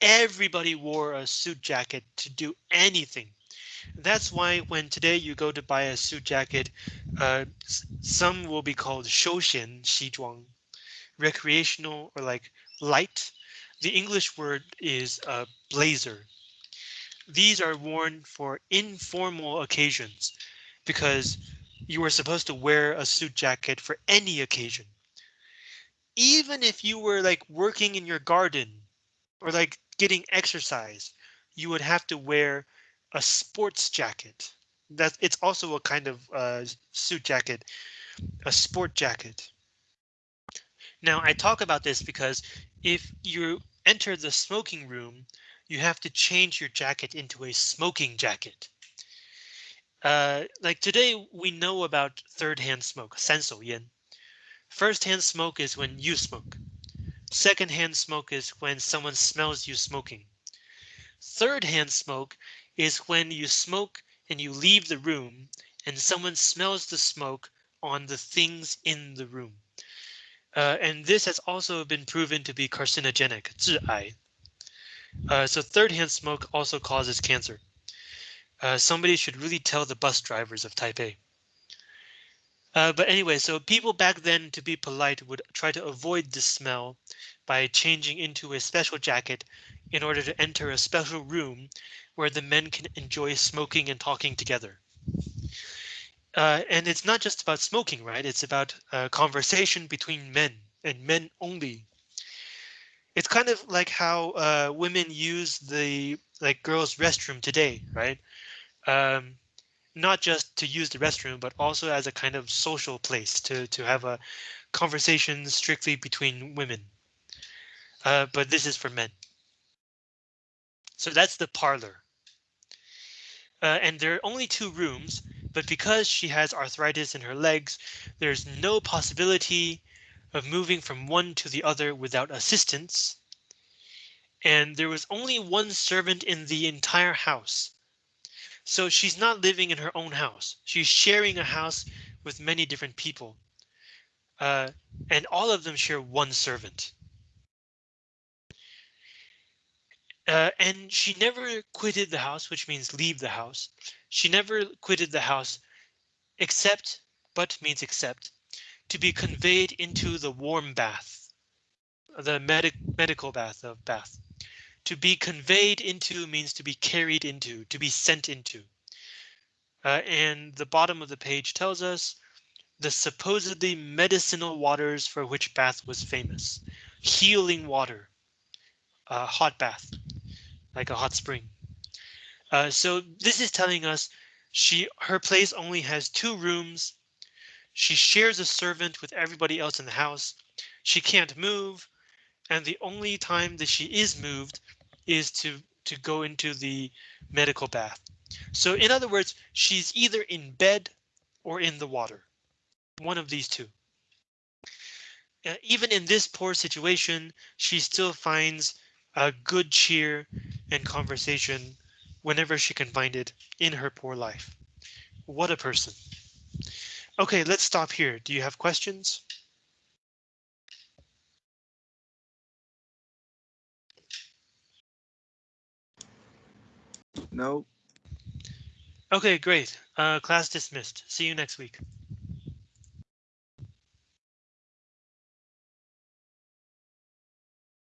everybody wore a suit jacket to do anything. That's why when today you go to buy a suit jacket, uh, some will be called shoushen xizhuang, recreational or like light. The English word is a blazer. These are worn for informal occasions because you are supposed to wear a suit jacket for any occasion. Even if you were like working in your garden or like getting exercise, you would have to wear a sports jacket. That it's also a kind of uh, suit jacket, a sport jacket. Now I talk about this because if you enter the smoking room, you have to change your jacket into a smoking jacket. Uh, like today, we know about third-hand smoke, 三手烟. First-hand smoke is when you smoke. Second-hand smoke is when someone smells you smoking. Third-hand smoke is when you smoke and you leave the room and someone smells the smoke on the things in the room. Uh, and this has also been proven to be carcinogenic. Uh, so third hand smoke also causes cancer. Uh, somebody should really tell the bus drivers of Taipei. Uh, but anyway, so people back then, to be polite, would try to avoid this smell by changing into a special jacket in order to enter a special room where the men can enjoy smoking and talking together. Uh, and it's not just about smoking, right? It's about uh, conversation between men and men only. It's kind of like how uh, women use the like girls' restroom today, right? Um, not just to use the restroom, but also as a kind of social place to to have a conversation strictly between women. Uh, but this is for men. So that's the parlor. Uh, and there are only two rooms, but because she has arthritis in her legs, there's no possibility of moving from one to the other without assistance. And there was only one servant in the entire house. So she's not living in her own house. She's sharing a house with many different people. Uh, and all of them share one servant. Uh, and she never quitted the house, which means leave the house. She never quitted the house except, but means except, to be conveyed into the warm bath, the medic medical bath of bath. To be conveyed into means to be carried into, to be sent into. Uh, and the bottom of the page tells us the supposedly medicinal waters for which bath was famous. Healing water, uh, hot bath like a hot spring. Uh, so this is telling us she her place only has two rooms. She shares a servant with everybody else in the house. She can't move. And the only time that she is moved is to to go into the medical bath. So in other words, she's either in bed or in the water. One of these two. Uh, even in this poor situation, she still finds a good cheer and conversation whenever she can find it in her poor life. What a person. OK, let's stop here. Do you have questions? No. OK, great. Uh, class dismissed. See you next week.